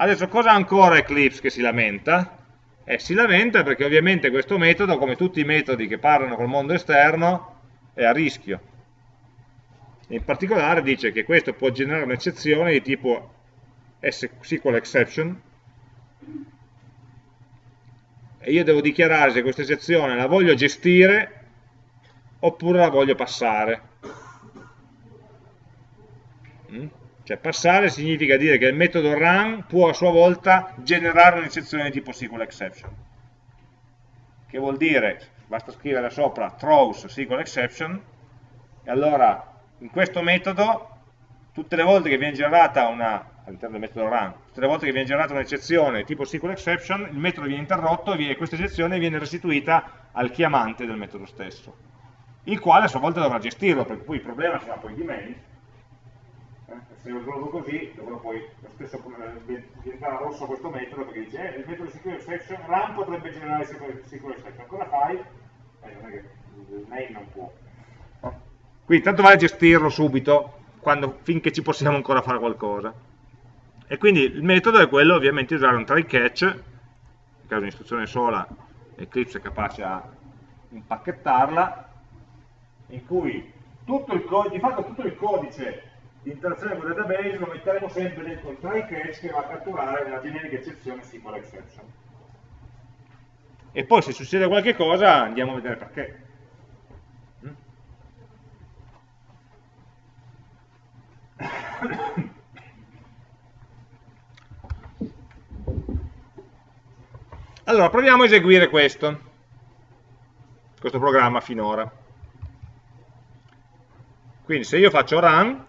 Adesso cosa ha ancora Eclipse che si lamenta? Eh, si lamenta perché ovviamente questo metodo, come tutti i metodi che parlano col mondo esterno, è a rischio. In particolare dice che questo può generare un'eccezione di tipo SQL exception, e io devo dichiarare se questa eccezione la voglio gestire oppure la voglio passare. Mm? Cioè passare significa dire che il metodo run può a sua volta generare un'eccezione di tipo SQL exception. Che vuol dire, basta scrivere sopra throws SQL exception, e allora in questo metodo tutte le volte che viene generata una, all'interno del metodo run, tutte le volte che viene generata un'eccezione tipo SQL exception, il metodo viene interrotto e questa eccezione viene restituita al chiamante del metodo stesso, il quale a sua volta dovrà gestirlo, perché poi il problema sarà poi di main, eh, se lo risolvo così, dovrò poi lo stesso eh, diventare rosso questo metodo, perché dice, eh, il metodo SQL exception, run potrebbe generare SQL exception, cosa fai? Eh, non è che il main non può. Quindi tanto vale gestirlo subito, quando, finché ci possiamo ancora fare qualcosa. E quindi il metodo è quello ovviamente di usare un try catch, in caso di un'istruzione sola Eclipse è capace a impacchettarla, in cui tutto il di fatto tutto il codice di interazione con il database lo metteremo sempre dentro il try catch che va a catturare una generica eccezione SQL exception. E poi se succede qualche cosa andiamo a vedere perché. Allora, proviamo a eseguire questo, questo programma finora. Quindi se io faccio run,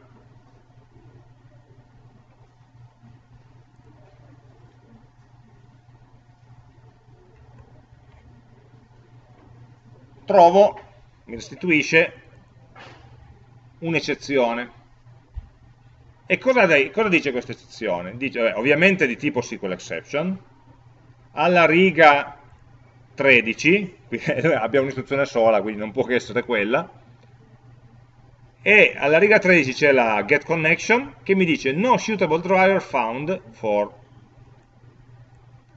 trovo, mi restituisce un'eccezione. E cosa, cosa, dice questa eccezione? Dice, beh, ovviamente di tipo SQL exception, alla riga 13, abbiamo un'istruzione sola, quindi non può che essere quella, e alla riga 13 c'è la get connection che mi dice no suitable driver found for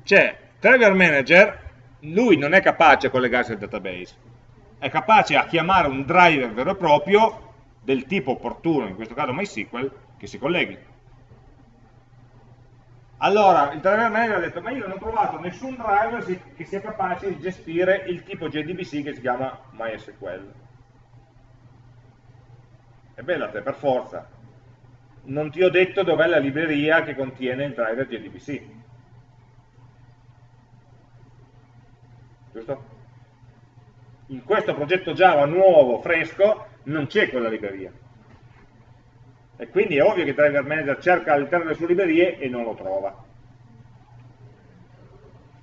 cioè driver manager lui non è capace a collegarsi al database è capace a chiamare un driver vero e proprio del tipo opportuno in questo caso MySQL che si colleghi allora, il driver manager ha detto, ma io non ho trovato nessun driver che sia capace di gestire il tipo JDBC che si chiama MySQL. E bella te, per forza. Non ti ho detto dov'è la libreria che contiene il driver JDBC. Giusto? In questo progetto Java nuovo, fresco, non c'è quella libreria e quindi è ovvio che il driver manager cerca all'interno delle sue librerie e non lo trova.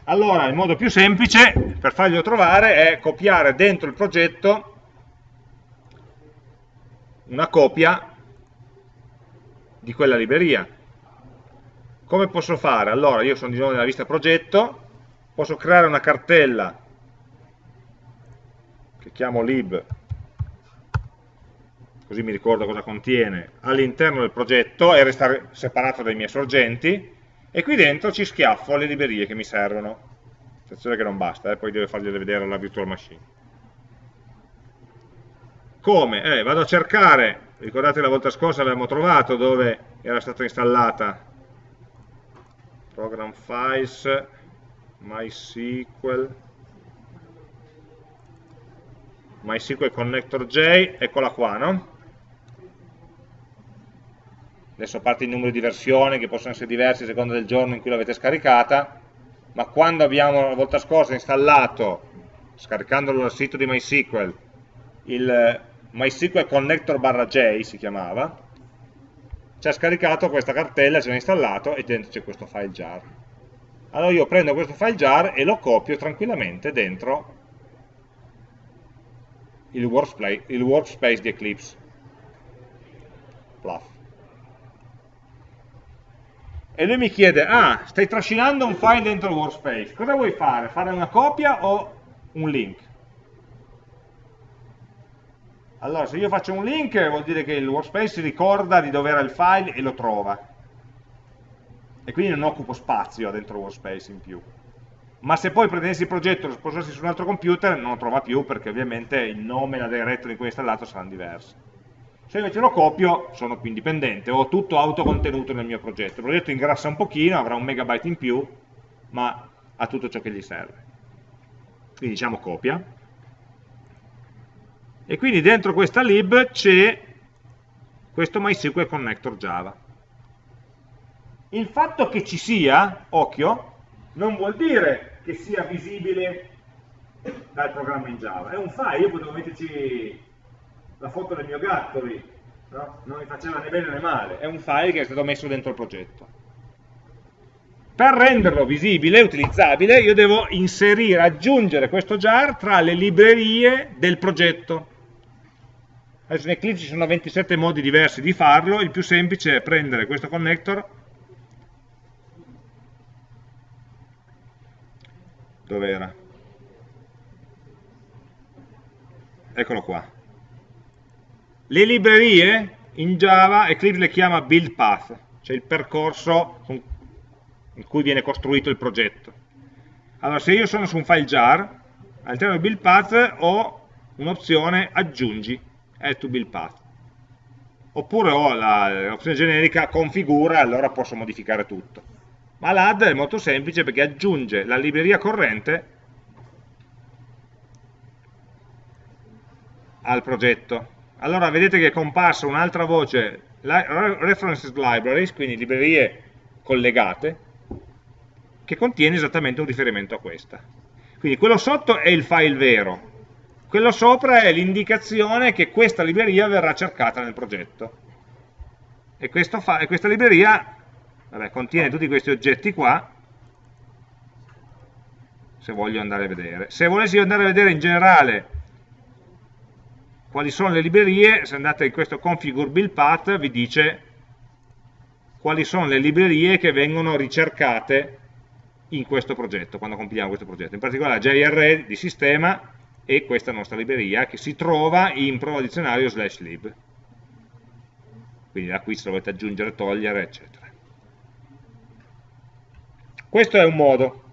Allora il modo più semplice per farglielo trovare è copiare dentro il progetto una copia di quella libreria. Come posso fare? Allora io sono di nuovo nella vista progetto, posso creare una cartella chiamo lib così mi ricordo cosa contiene, all'interno del progetto e restare separato dai miei sorgenti, e qui dentro ci schiaffo le librerie che mi servono. Attenzione che non basta, eh, poi devo fargliele vedere alla virtual machine. Come? Eh, vado a cercare, ricordate la volta scorsa avevamo trovato dove era stata installata program files, MySQL, MySQL Connector J, eccola qua, no? adesso a parte i numeri di versione che possono essere diversi a seconda del giorno in cui l'avete scaricata, ma quando abbiamo la volta scorsa installato, scaricandolo dal sito di MySQL, il MySQL Connector barra J si chiamava, ci ha scaricato questa cartella, ce l'ha installato e dentro c'è questo file jar. Allora io prendo questo file jar e lo copio tranquillamente dentro il workspace, il workspace di Eclipse. Pluff e lui mi chiede, ah, stai trascinando un file dentro il workspace, cosa vuoi fare? Fare una copia o un link? Allora, se io faccio un link vuol dire che il workspace ricorda di dove era il file e lo trova. E quindi non occupo spazio dentro il workspace in più. Ma se poi prendessi il progetto e lo sposassi su un altro computer, non lo trova più perché ovviamente il nome e la directory in cui è installato saranno diversi. Se invece lo copio sono più indipendente, ho tutto autocontenuto nel mio progetto. Il progetto ingrassa un pochino, avrà un megabyte in più, ma ha tutto ciò che gli serve. Quindi diciamo copia. E quindi dentro questa lib c'è questo MySQL Connector Java. Il fatto che ci sia, occhio, non vuol dire che sia visibile dal programma in Java. È un file, io potevo metterci la foto del mio gatto lì, no? non mi faceva né bene né male, è un file che è stato messo dentro il progetto. Per renderlo visibile, utilizzabile, io devo inserire, aggiungere questo jar tra le librerie del progetto. Adesso in Eclipse ci sono 27 modi diversi di farlo, il più semplice è prendere questo connector, dove era? Eccolo qua. Le librerie in Java Eclipse le chiama build path, cioè il percorso in cui viene costruito il progetto. Allora, se io sono su un file jar, all'interno del build path ho un'opzione aggiungi, add to build path. Oppure ho l'opzione generica configura, allora posso modificare tutto. Ma l'add è molto semplice perché aggiunge la libreria corrente al progetto. Allora vedete che è comparsa un'altra voce, references libraries, quindi librerie collegate, che contiene esattamente un riferimento a questa. Quindi quello sotto è il file vero, quello sopra è l'indicazione che questa libreria verrà cercata nel progetto. E, e questa libreria vabbè, contiene tutti questi oggetti qua, se voglio andare a vedere. Se volessi andare a vedere in generale quali sono le librerie, se andate in questo configure build path vi dice quali sono le librerie che vengono ricercate in questo progetto, quando compiliamo questo progetto. In particolare JRE di sistema e questa nostra libreria che si trova in prova dizionario slash lib. Quindi da qui se dovete aggiungere, togliere, eccetera. Questo è un modo,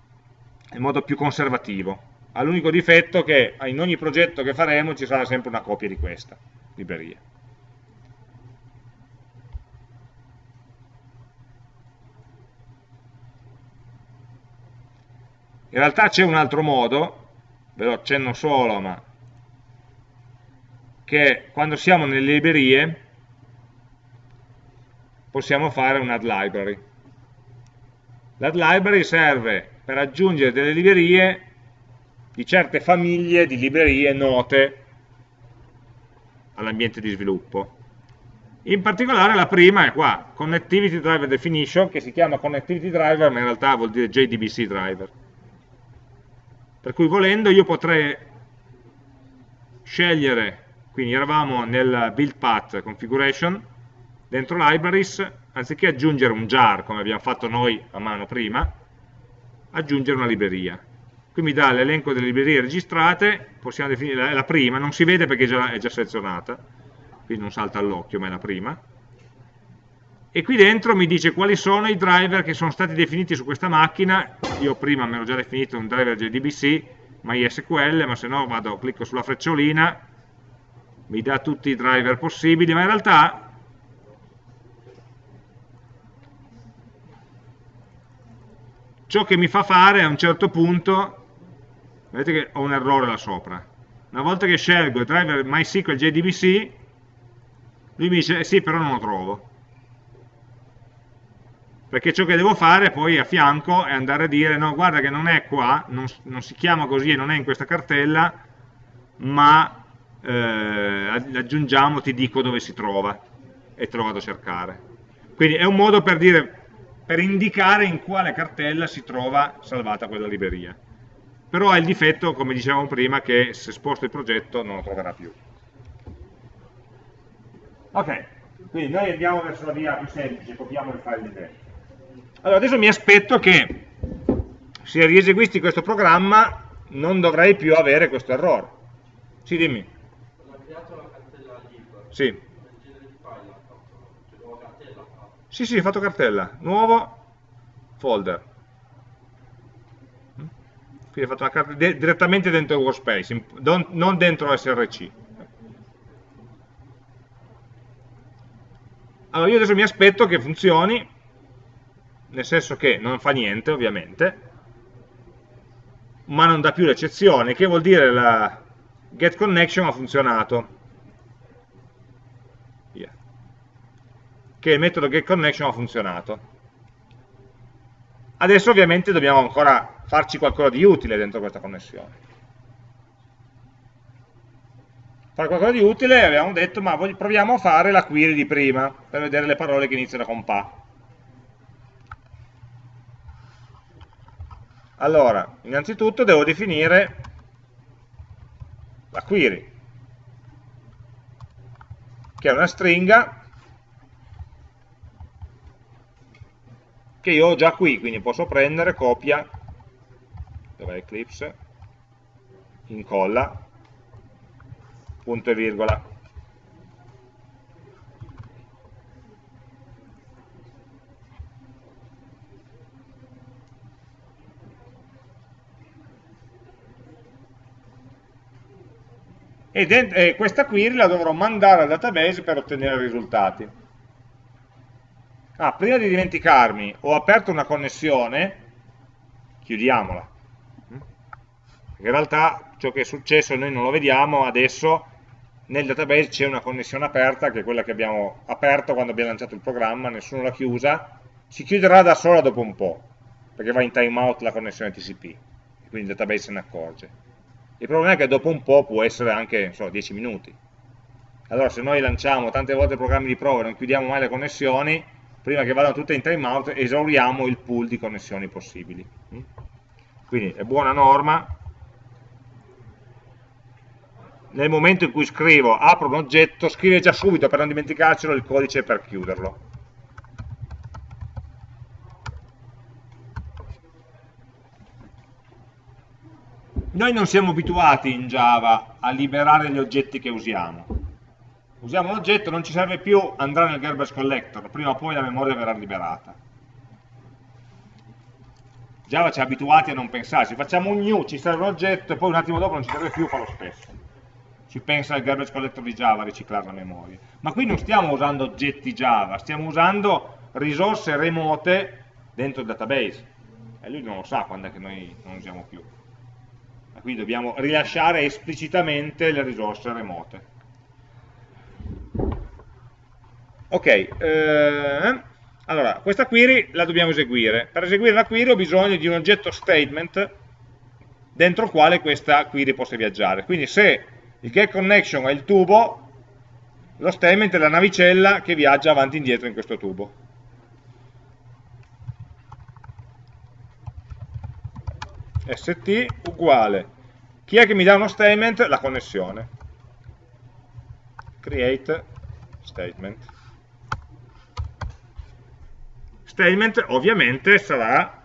è il modo più conservativo. Ha l'unico difetto che in ogni progetto che faremo ci sarà sempre una copia di questa libreria. In realtà c'è un altro modo, ve lo accenno solo, ma che quando siamo nelle librerie possiamo fare un add library. L'add library serve per aggiungere delle librerie di certe famiglie di librerie note all'ambiente di sviluppo. In particolare la prima è qua, Connectivity Driver Definition, che si chiama Connectivity Driver, ma in realtà vuol dire JDBC Driver per cui volendo io potrei scegliere, quindi eravamo nel build path configuration, dentro libraries, anziché aggiungere un jar come abbiamo fatto noi a mano prima, aggiungere una libreria. Qui mi dà l'elenco delle librerie registrate, possiamo definire la prima, non si vede perché è già, selezionata, quindi non salta all'occhio, ma è la prima. E qui dentro mi dice quali sono i driver che sono stati definiti su questa macchina, io prima mi ero già definito un driver JDBC, MySQL, ma se no vado, clicco sulla frecciolina, mi dà tutti i driver possibili, ma in realtà ciò che mi fa fare a un certo punto, vedete che ho un errore là sopra, una volta che scelgo il driver MySQL JDBC, lui mi dice, eh sì, però non lo trovo. Perché ciò che devo fare poi a fianco è andare a dire no guarda che non è qua, non, non si chiama così e non è in questa cartella ma eh, aggiungiamo, ti dico dove si trova. E te lo vado a cercare. Quindi è un modo per dire per indicare in quale cartella si trova salvata quella libreria però ha il difetto, come dicevamo prima, che se sposto il progetto non lo troverà più ok, quindi noi andiamo verso la via più semplice, copiamo il file di dentro allora, adesso mi aspetto che se rieseguissi questo programma non dovrei più avere questo errore. Sì, dimmi. Ho creato la cartella lib. Sì. Sì, sì, fatto cartella. Nuovo folder. Quindi ho fatto una cartella direttamente dentro Workspace, non dentro SRC. Allora io adesso mi aspetto che funzioni nel senso che non fa niente ovviamente, ma non dà più l'eccezione, che vuol dire la get connection ha funzionato. Che il metodo get connection ha funzionato. Adesso ovviamente dobbiamo ancora farci qualcosa di utile dentro questa connessione. fare qualcosa di utile abbiamo detto ma proviamo a fare la query di prima per vedere le parole che iniziano con pa allora innanzitutto devo definire la query che è una stringa che io ho già qui, quindi posso prendere, copia, dov'è Eclipse, incolla, punto e virgola. E, questa query la dovrò mandare al database per ottenere risultati. Ah, prima di dimenticarmi, ho aperto una connessione, chiudiamola. In realtà ciò che è successo noi non lo vediamo, adesso nel database c'è una connessione aperta, che è quella che abbiamo aperto quando abbiamo lanciato il programma, nessuno l'ha chiusa, si chiuderà da sola dopo un po', perché va in timeout la connessione TCP, quindi il database se ne accorge. Il problema è che dopo un po' può essere anche so, 10 minuti. Allora se noi lanciamo tante volte programmi di prova e non chiudiamo mai le connessioni, prima che vadano tutte in timeout, esauriamo il pool di connessioni possibili. Mm? Quindi è buona norma, nel momento in cui scrivo, apro un oggetto, scrive già subito per non dimenticarcelo il codice per chiuderlo. Noi non siamo abituati in Java a liberare gli oggetti che usiamo usiamo un oggetto, non ci serve più, andrà nel garbage collector, prima o poi la memoria verrà liberata. Java ci ha abituati a non pensarci, facciamo un new, ci serve un oggetto e poi un attimo dopo non ci serve più, fa lo stesso. Ci pensa il garbage collector di Java a riciclare la memoria. Ma qui non stiamo usando oggetti Java, stiamo usando risorse remote dentro il database. E lui non lo sa quando è che noi non usiamo più. Quindi dobbiamo rilasciare esplicitamente le risorse remote. Ok, eh, allora, questa query la dobbiamo eseguire. Per eseguire la query ho bisogno di un oggetto statement dentro il quale questa query possa viaggiare. Quindi se il get connection è il tubo, lo statement è la navicella che viaggia avanti e indietro in questo tubo. st uguale chi è che mi dà uno statement? la connessione create statement statement ovviamente sarà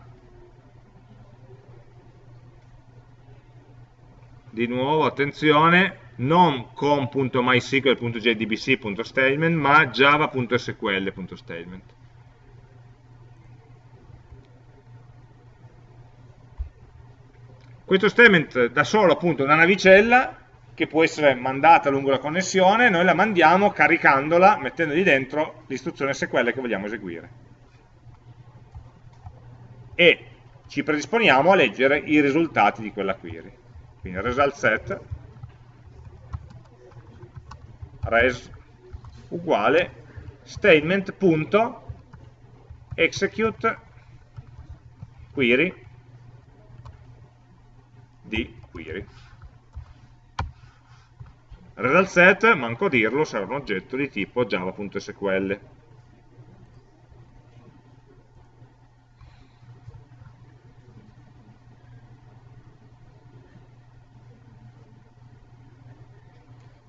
di nuovo attenzione non com.mysql.jdbc.statement ma java.sql.statement questo statement da solo appunto una navicella che può essere mandata lungo la connessione noi la mandiamo caricandola mettendogli dentro l'istruzione SQL che vogliamo eseguire e ci predisponiamo a leggere i risultati di quella query. Quindi result set res uguale statement.execute query di query. Result set, manco dirlo, sarà un oggetto di tipo java.sql.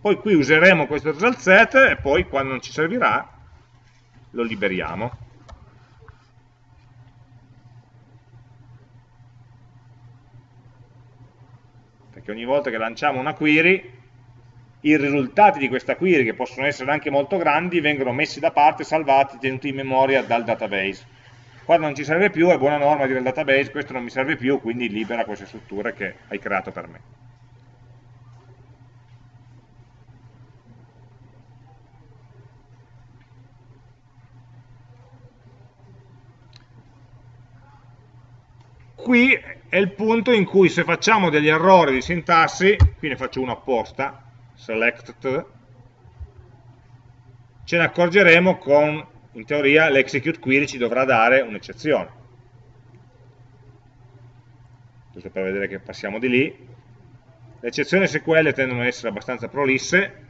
poi qui useremo questo result set e poi quando non ci servirà lo liberiamo. Perché ogni volta che lanciamo una query i risultati di questa query che possono essere anche molto grandi vengono messi da parte, salvati, tenuti in memoria dal database. Quando non ci serve più è buona norma dire al database questo non mi serve più quindi libera queste strutture che hai creato per me è il punto in cui se facciamo degli errori di sintassi, qui ne faccio uno apposta, select, ce ne accorgeremo con, in teoria, l'execute query ci dovrà dare un'eccezione. Giusto per vedere che passiamo di lì. le eccezioni SQL tendono ad essere abbastanza prolisse,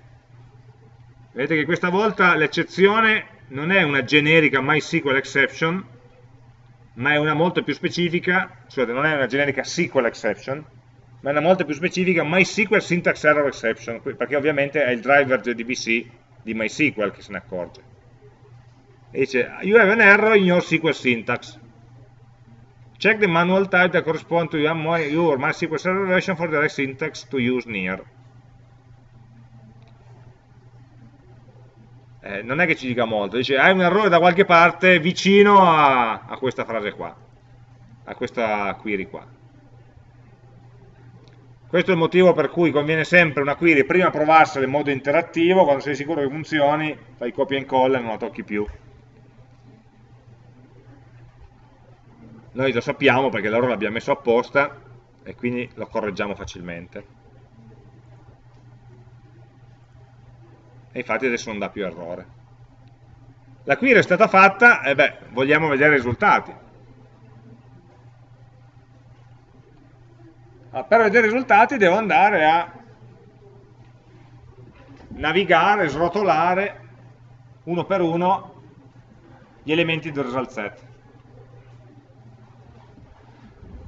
vedete che questa volta l'eccezione non è una generica MySQL exception, ma è una molto più specifica, scusate, non è una generica SQL exception, ma è una molto più specifica MySQL syntax error exception, perché ovviamente è il driver JDBC di MySQL che se ne accorge. E dice, you have an error in your SQL syntax. Check the manual type that corresponds to your MySQL server version for the right syntax to use near. Eh, non è che ci dica molto, dice hai un errore da qualche parte vicino a, a questa frase qua, a questa query qua. Questo è il motivo per cui conviene sempre una query prima provarsela in modo interattivo, quando sei sicuro che funzioni, fai copia e incolla e non la tocchi più. Noi lo sappiamo perché l'errore l'abbiamo messo apposta e quindi lo correggiamo facilmente. E infatti adesso non dà più errore. La query è stata fatta e beh, vogliamo vedere i risultati. Allora, per vedere i risultati devo andare a navigare, srotolare uno per uno gli elementi del result set.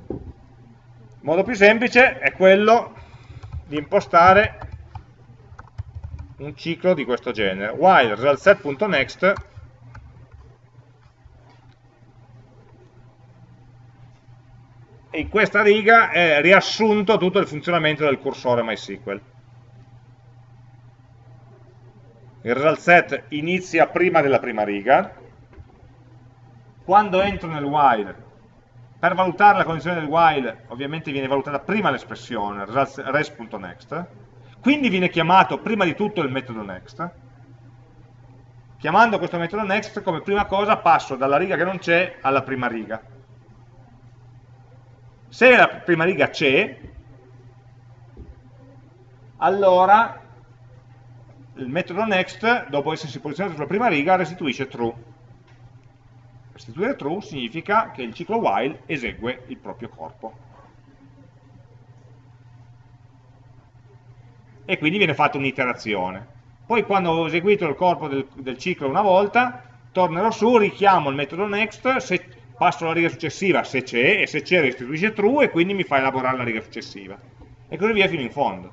Il modo più semplice è quello di impostare un ciclo di questo genere. While resultSet.next in questa riga è riassunto tutto il funzionamento del cursore MySQL. Il result set inizia prima della prima riga. Quando entro nel while per valutare la condizione del while ovviamente viene valutata prima l'espressione res.next quindi viene chiamato prima di tutto il metodo next. Chiamando questo metodo next, come prima cosa passo dalla riga che non c'è alla prima riga. Se la prima riga c'è, allora il metodo next, dopo essersi posizionato sulla prima riga, restituisce true. Restituire true significa che il ciclo while esegue il proprio corpo. E quindi viene fatta un'iterazione. Poi quando ho eseguito il corpo del, del, ciclo una volta, tornerò su, richiamo il metodo next, se passo alla riga successiva se c'è, e se c'è restituisce true, e quindi mi fa elaborare la riga successiva. E così via fino in fondo.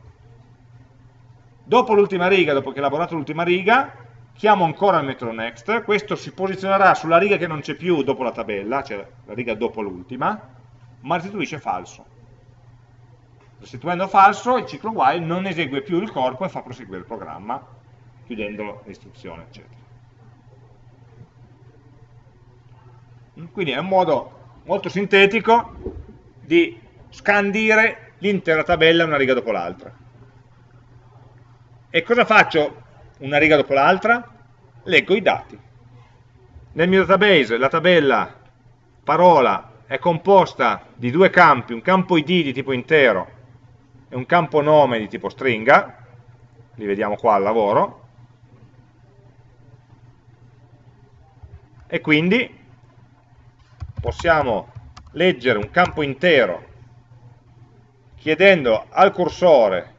Dopo l'ultima riga, dopo che ho elaborato l'ultima riga, chiamo ancora il metodo next, questo si posizionerà sulla riga che non c'è più dopo la tabella, cioè la riga dopo l'ultima, ma restituisce falso restituendo falso il ciclo while non esegue più il corpo e fa proseguire il programma chiudendo l'istruzione eccetera. Quindi è un modo molto sintetico di scandire l'intera tabella una riga dopo l'altra. E cosa faccio una riga dopo l'altra? leggo i dati. Nel mio database la tabella parola è composta di due campi, un campo id di tipo intero e un campo nome di tipo stringa, li vediamo qua al lavoro, e quindi possiamo leggere un campo intero chiedendo al cursore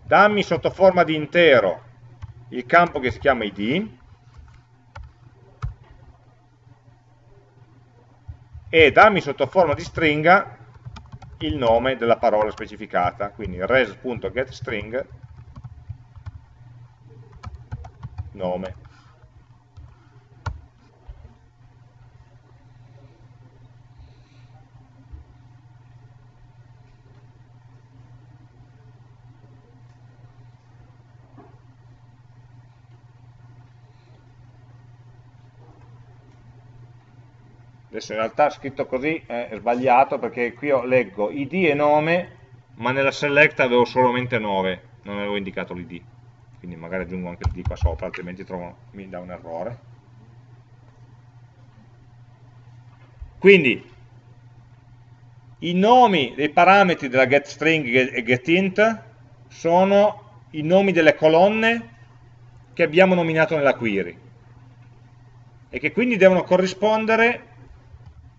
dammi sotto forma di intero il campo che si chiama id e dammi sotto forma di stringa il nome della parola specificata, quindi res.getString nome. Adesso in realtà scritto così è sbagliato perché qui io leggo id e nome ma nella select avevo solamente 9 non avevo indicato l'id quindi magari aggiungo anche l'id qua sopra altrimenti trovo, mi dà un errore. Quindi i nomi dei parametri della getString e getInt sono i nomi delle colonne che abbiamo nominato nella query e che quindi devono corrispondere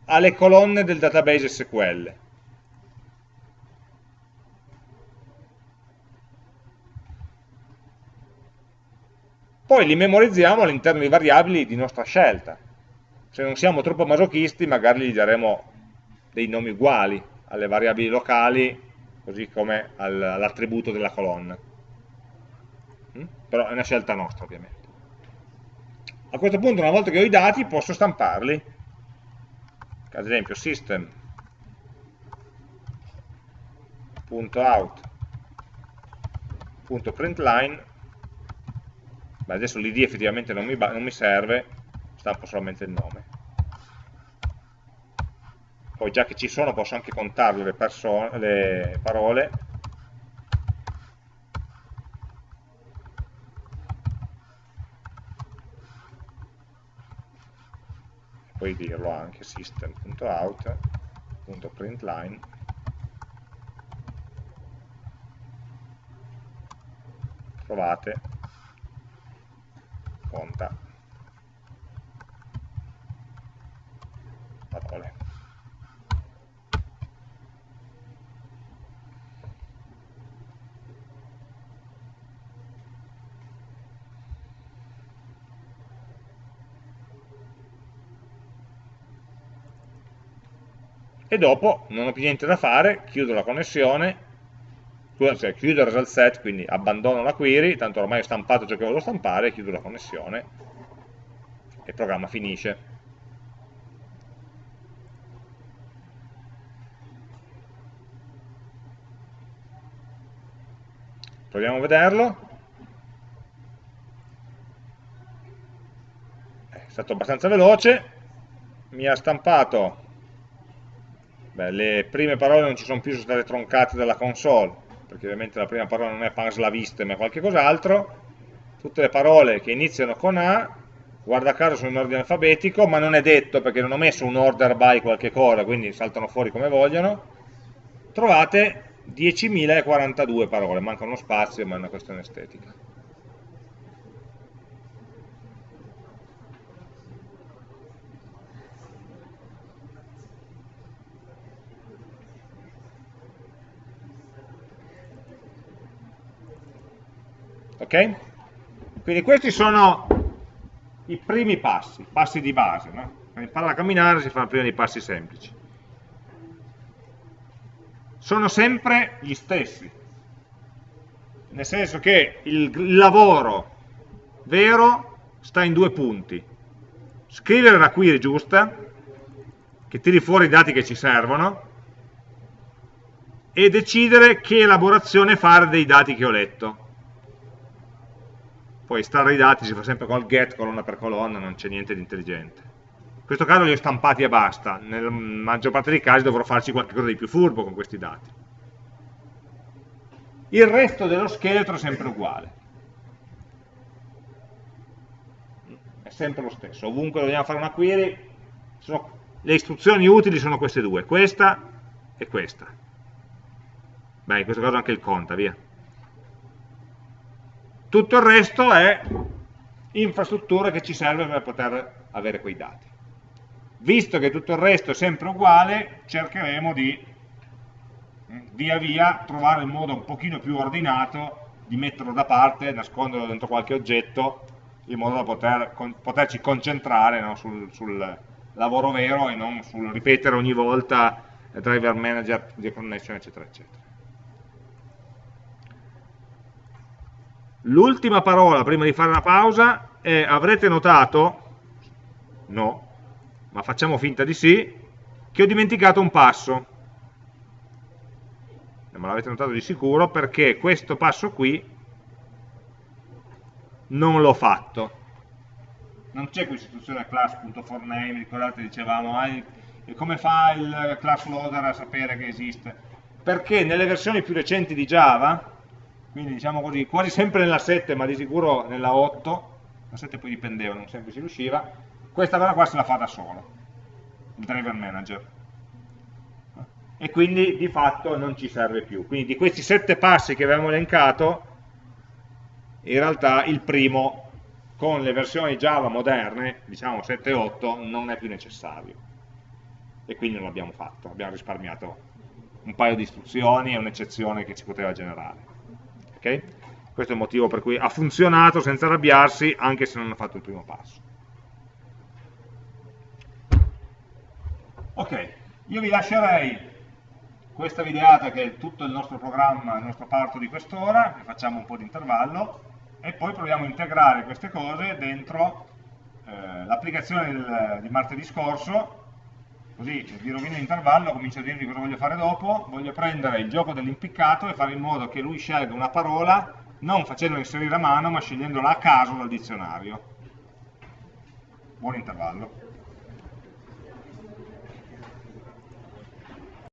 alle colonne del database SQL. Poi li memorizziamo all'interno di variabili di nostra scelta. Se non siamo troppo masochisti magari gli daremo dei nomi uguali alle variabili locali così come all'attributo della colonna. Mm? Però è una scelta nostra ovviamente. A questo punto una volta che ho i dati posso stamparli ad esempio, system.out.println Beh, adesso l'id effettivamente non mi, non mi serve, stampo solamente il nome. Poi già che ci sono posso anche contarle le, le parole. Poi dirlo anche system.out.println trovate conta parole e dopo non ho più niente da fare, chiudo la connessione cioè chiudo il result set, quindi abbandono la query, tanto ormai ho stampato ciò che volevo stampare, chiudo la connessione e il programma finisce. Proviamo a vederlo. È stato abbastanza veloce, mi ha stampato, beh, le prime parole non ci sono più, sono state troncate dalla console, perché ovviamente la prima parola non è panslaviste ma qualche cos'altro, tutte le parole che iniziano con A, guarda caso sono in ordine alfabetico, ma non è detto perché non ho messo un order by qualche cosa, quindi saltano fuori come vogliono, trovate 10.042 parole, manca uno spazio ma è una questione estetica. Ok? Quindi questi sono i primi passi, passi di base, no? Per imparare a camminare si fanno prima dei passi semplici. Sono sempre gli stessi, nel senso che il lavoro vero sta in due punti. Scrivere la query giusta, che tiri fuori i dati che ci servono, e decidere che elaborazione fare dei dati che ho letto poi estrarre i dati si fa sempre col get colonna per colonna, non c'è niente di intelligente. In questo caso li ho stampati e basta, nella maggior parte dei casi dovrò farci qualcosa di più furbo con questi dati. Il resto dello scheletro è sempre uguale. È sempre lo stesso, ovunque dobbiamo fare una query, sono, le istruzioni utili sono queste due, questa e questa. Beh, in questo caso anche il conta, via tutto il resto è infrastruttura che ci serve per poter avere quei dati. Visto che tutto il resto è sempre uguale, cercheremo di mm, via via trovare il modo un pochino più ordinato di metterlo da parte, nasconderlo dentro qualche oggetto, in modo da poter, con, poterci concentrare no, sul, sul, lavoro vero e non sul ripetere ogni volta driver manager di connection, eccetera, eccetera. L'ultima parola prima di fare una pausa è, avrete notato, no, ma facciamo finta di sì, che ho dimenticato un passo. Ma l'avete notato di sicuro perché questo passo qui non l'ho fatto. Non c'è qui istituzione class.forName, ricordate dicevamo, ah, come fa il class loader a sapere che esiste? Perché nelle versioni più recenti di Java quindi diciamo così, quasi sempre nella 7 ma di sicuro nella 8, la 7 poi dipendeva, non sempre si riusciva, questa cosa qua se la fa da solo, il driver manager. E quindi di fatto non ci serve più. Quindi di questi 7 passi che avevamo elencato, in realtà il primo con le versioni Java moderne, diciamo 7 e 8, non è più necessario. E quindi non l'abbiamo fatto, abbiamo risparmiato un paio di istruzioni e un'eccezione che ci poteva generare. Okay? Questo è il motivo per cui ha funzionato senza arrabbiarsi anche se non ha fatto il primo passo. Ok, io vi lascerei questa videata che è tutto il nostro programma, il nostro parto di quest'ora, facciamo un po' di intervallo, e poi proviamo a integrare queste cose dentro eh, l'applicazione di martedì scorso, così vi rovino l'intervallo, comincio a dirvi cosa voglio fare dopo, voglio prendere il gioco dell'impiccato e fare in modo che lui scelga una parola, non facendola inserire a mano, ma scegliendola a caso dal dizionario. Buon intervallo.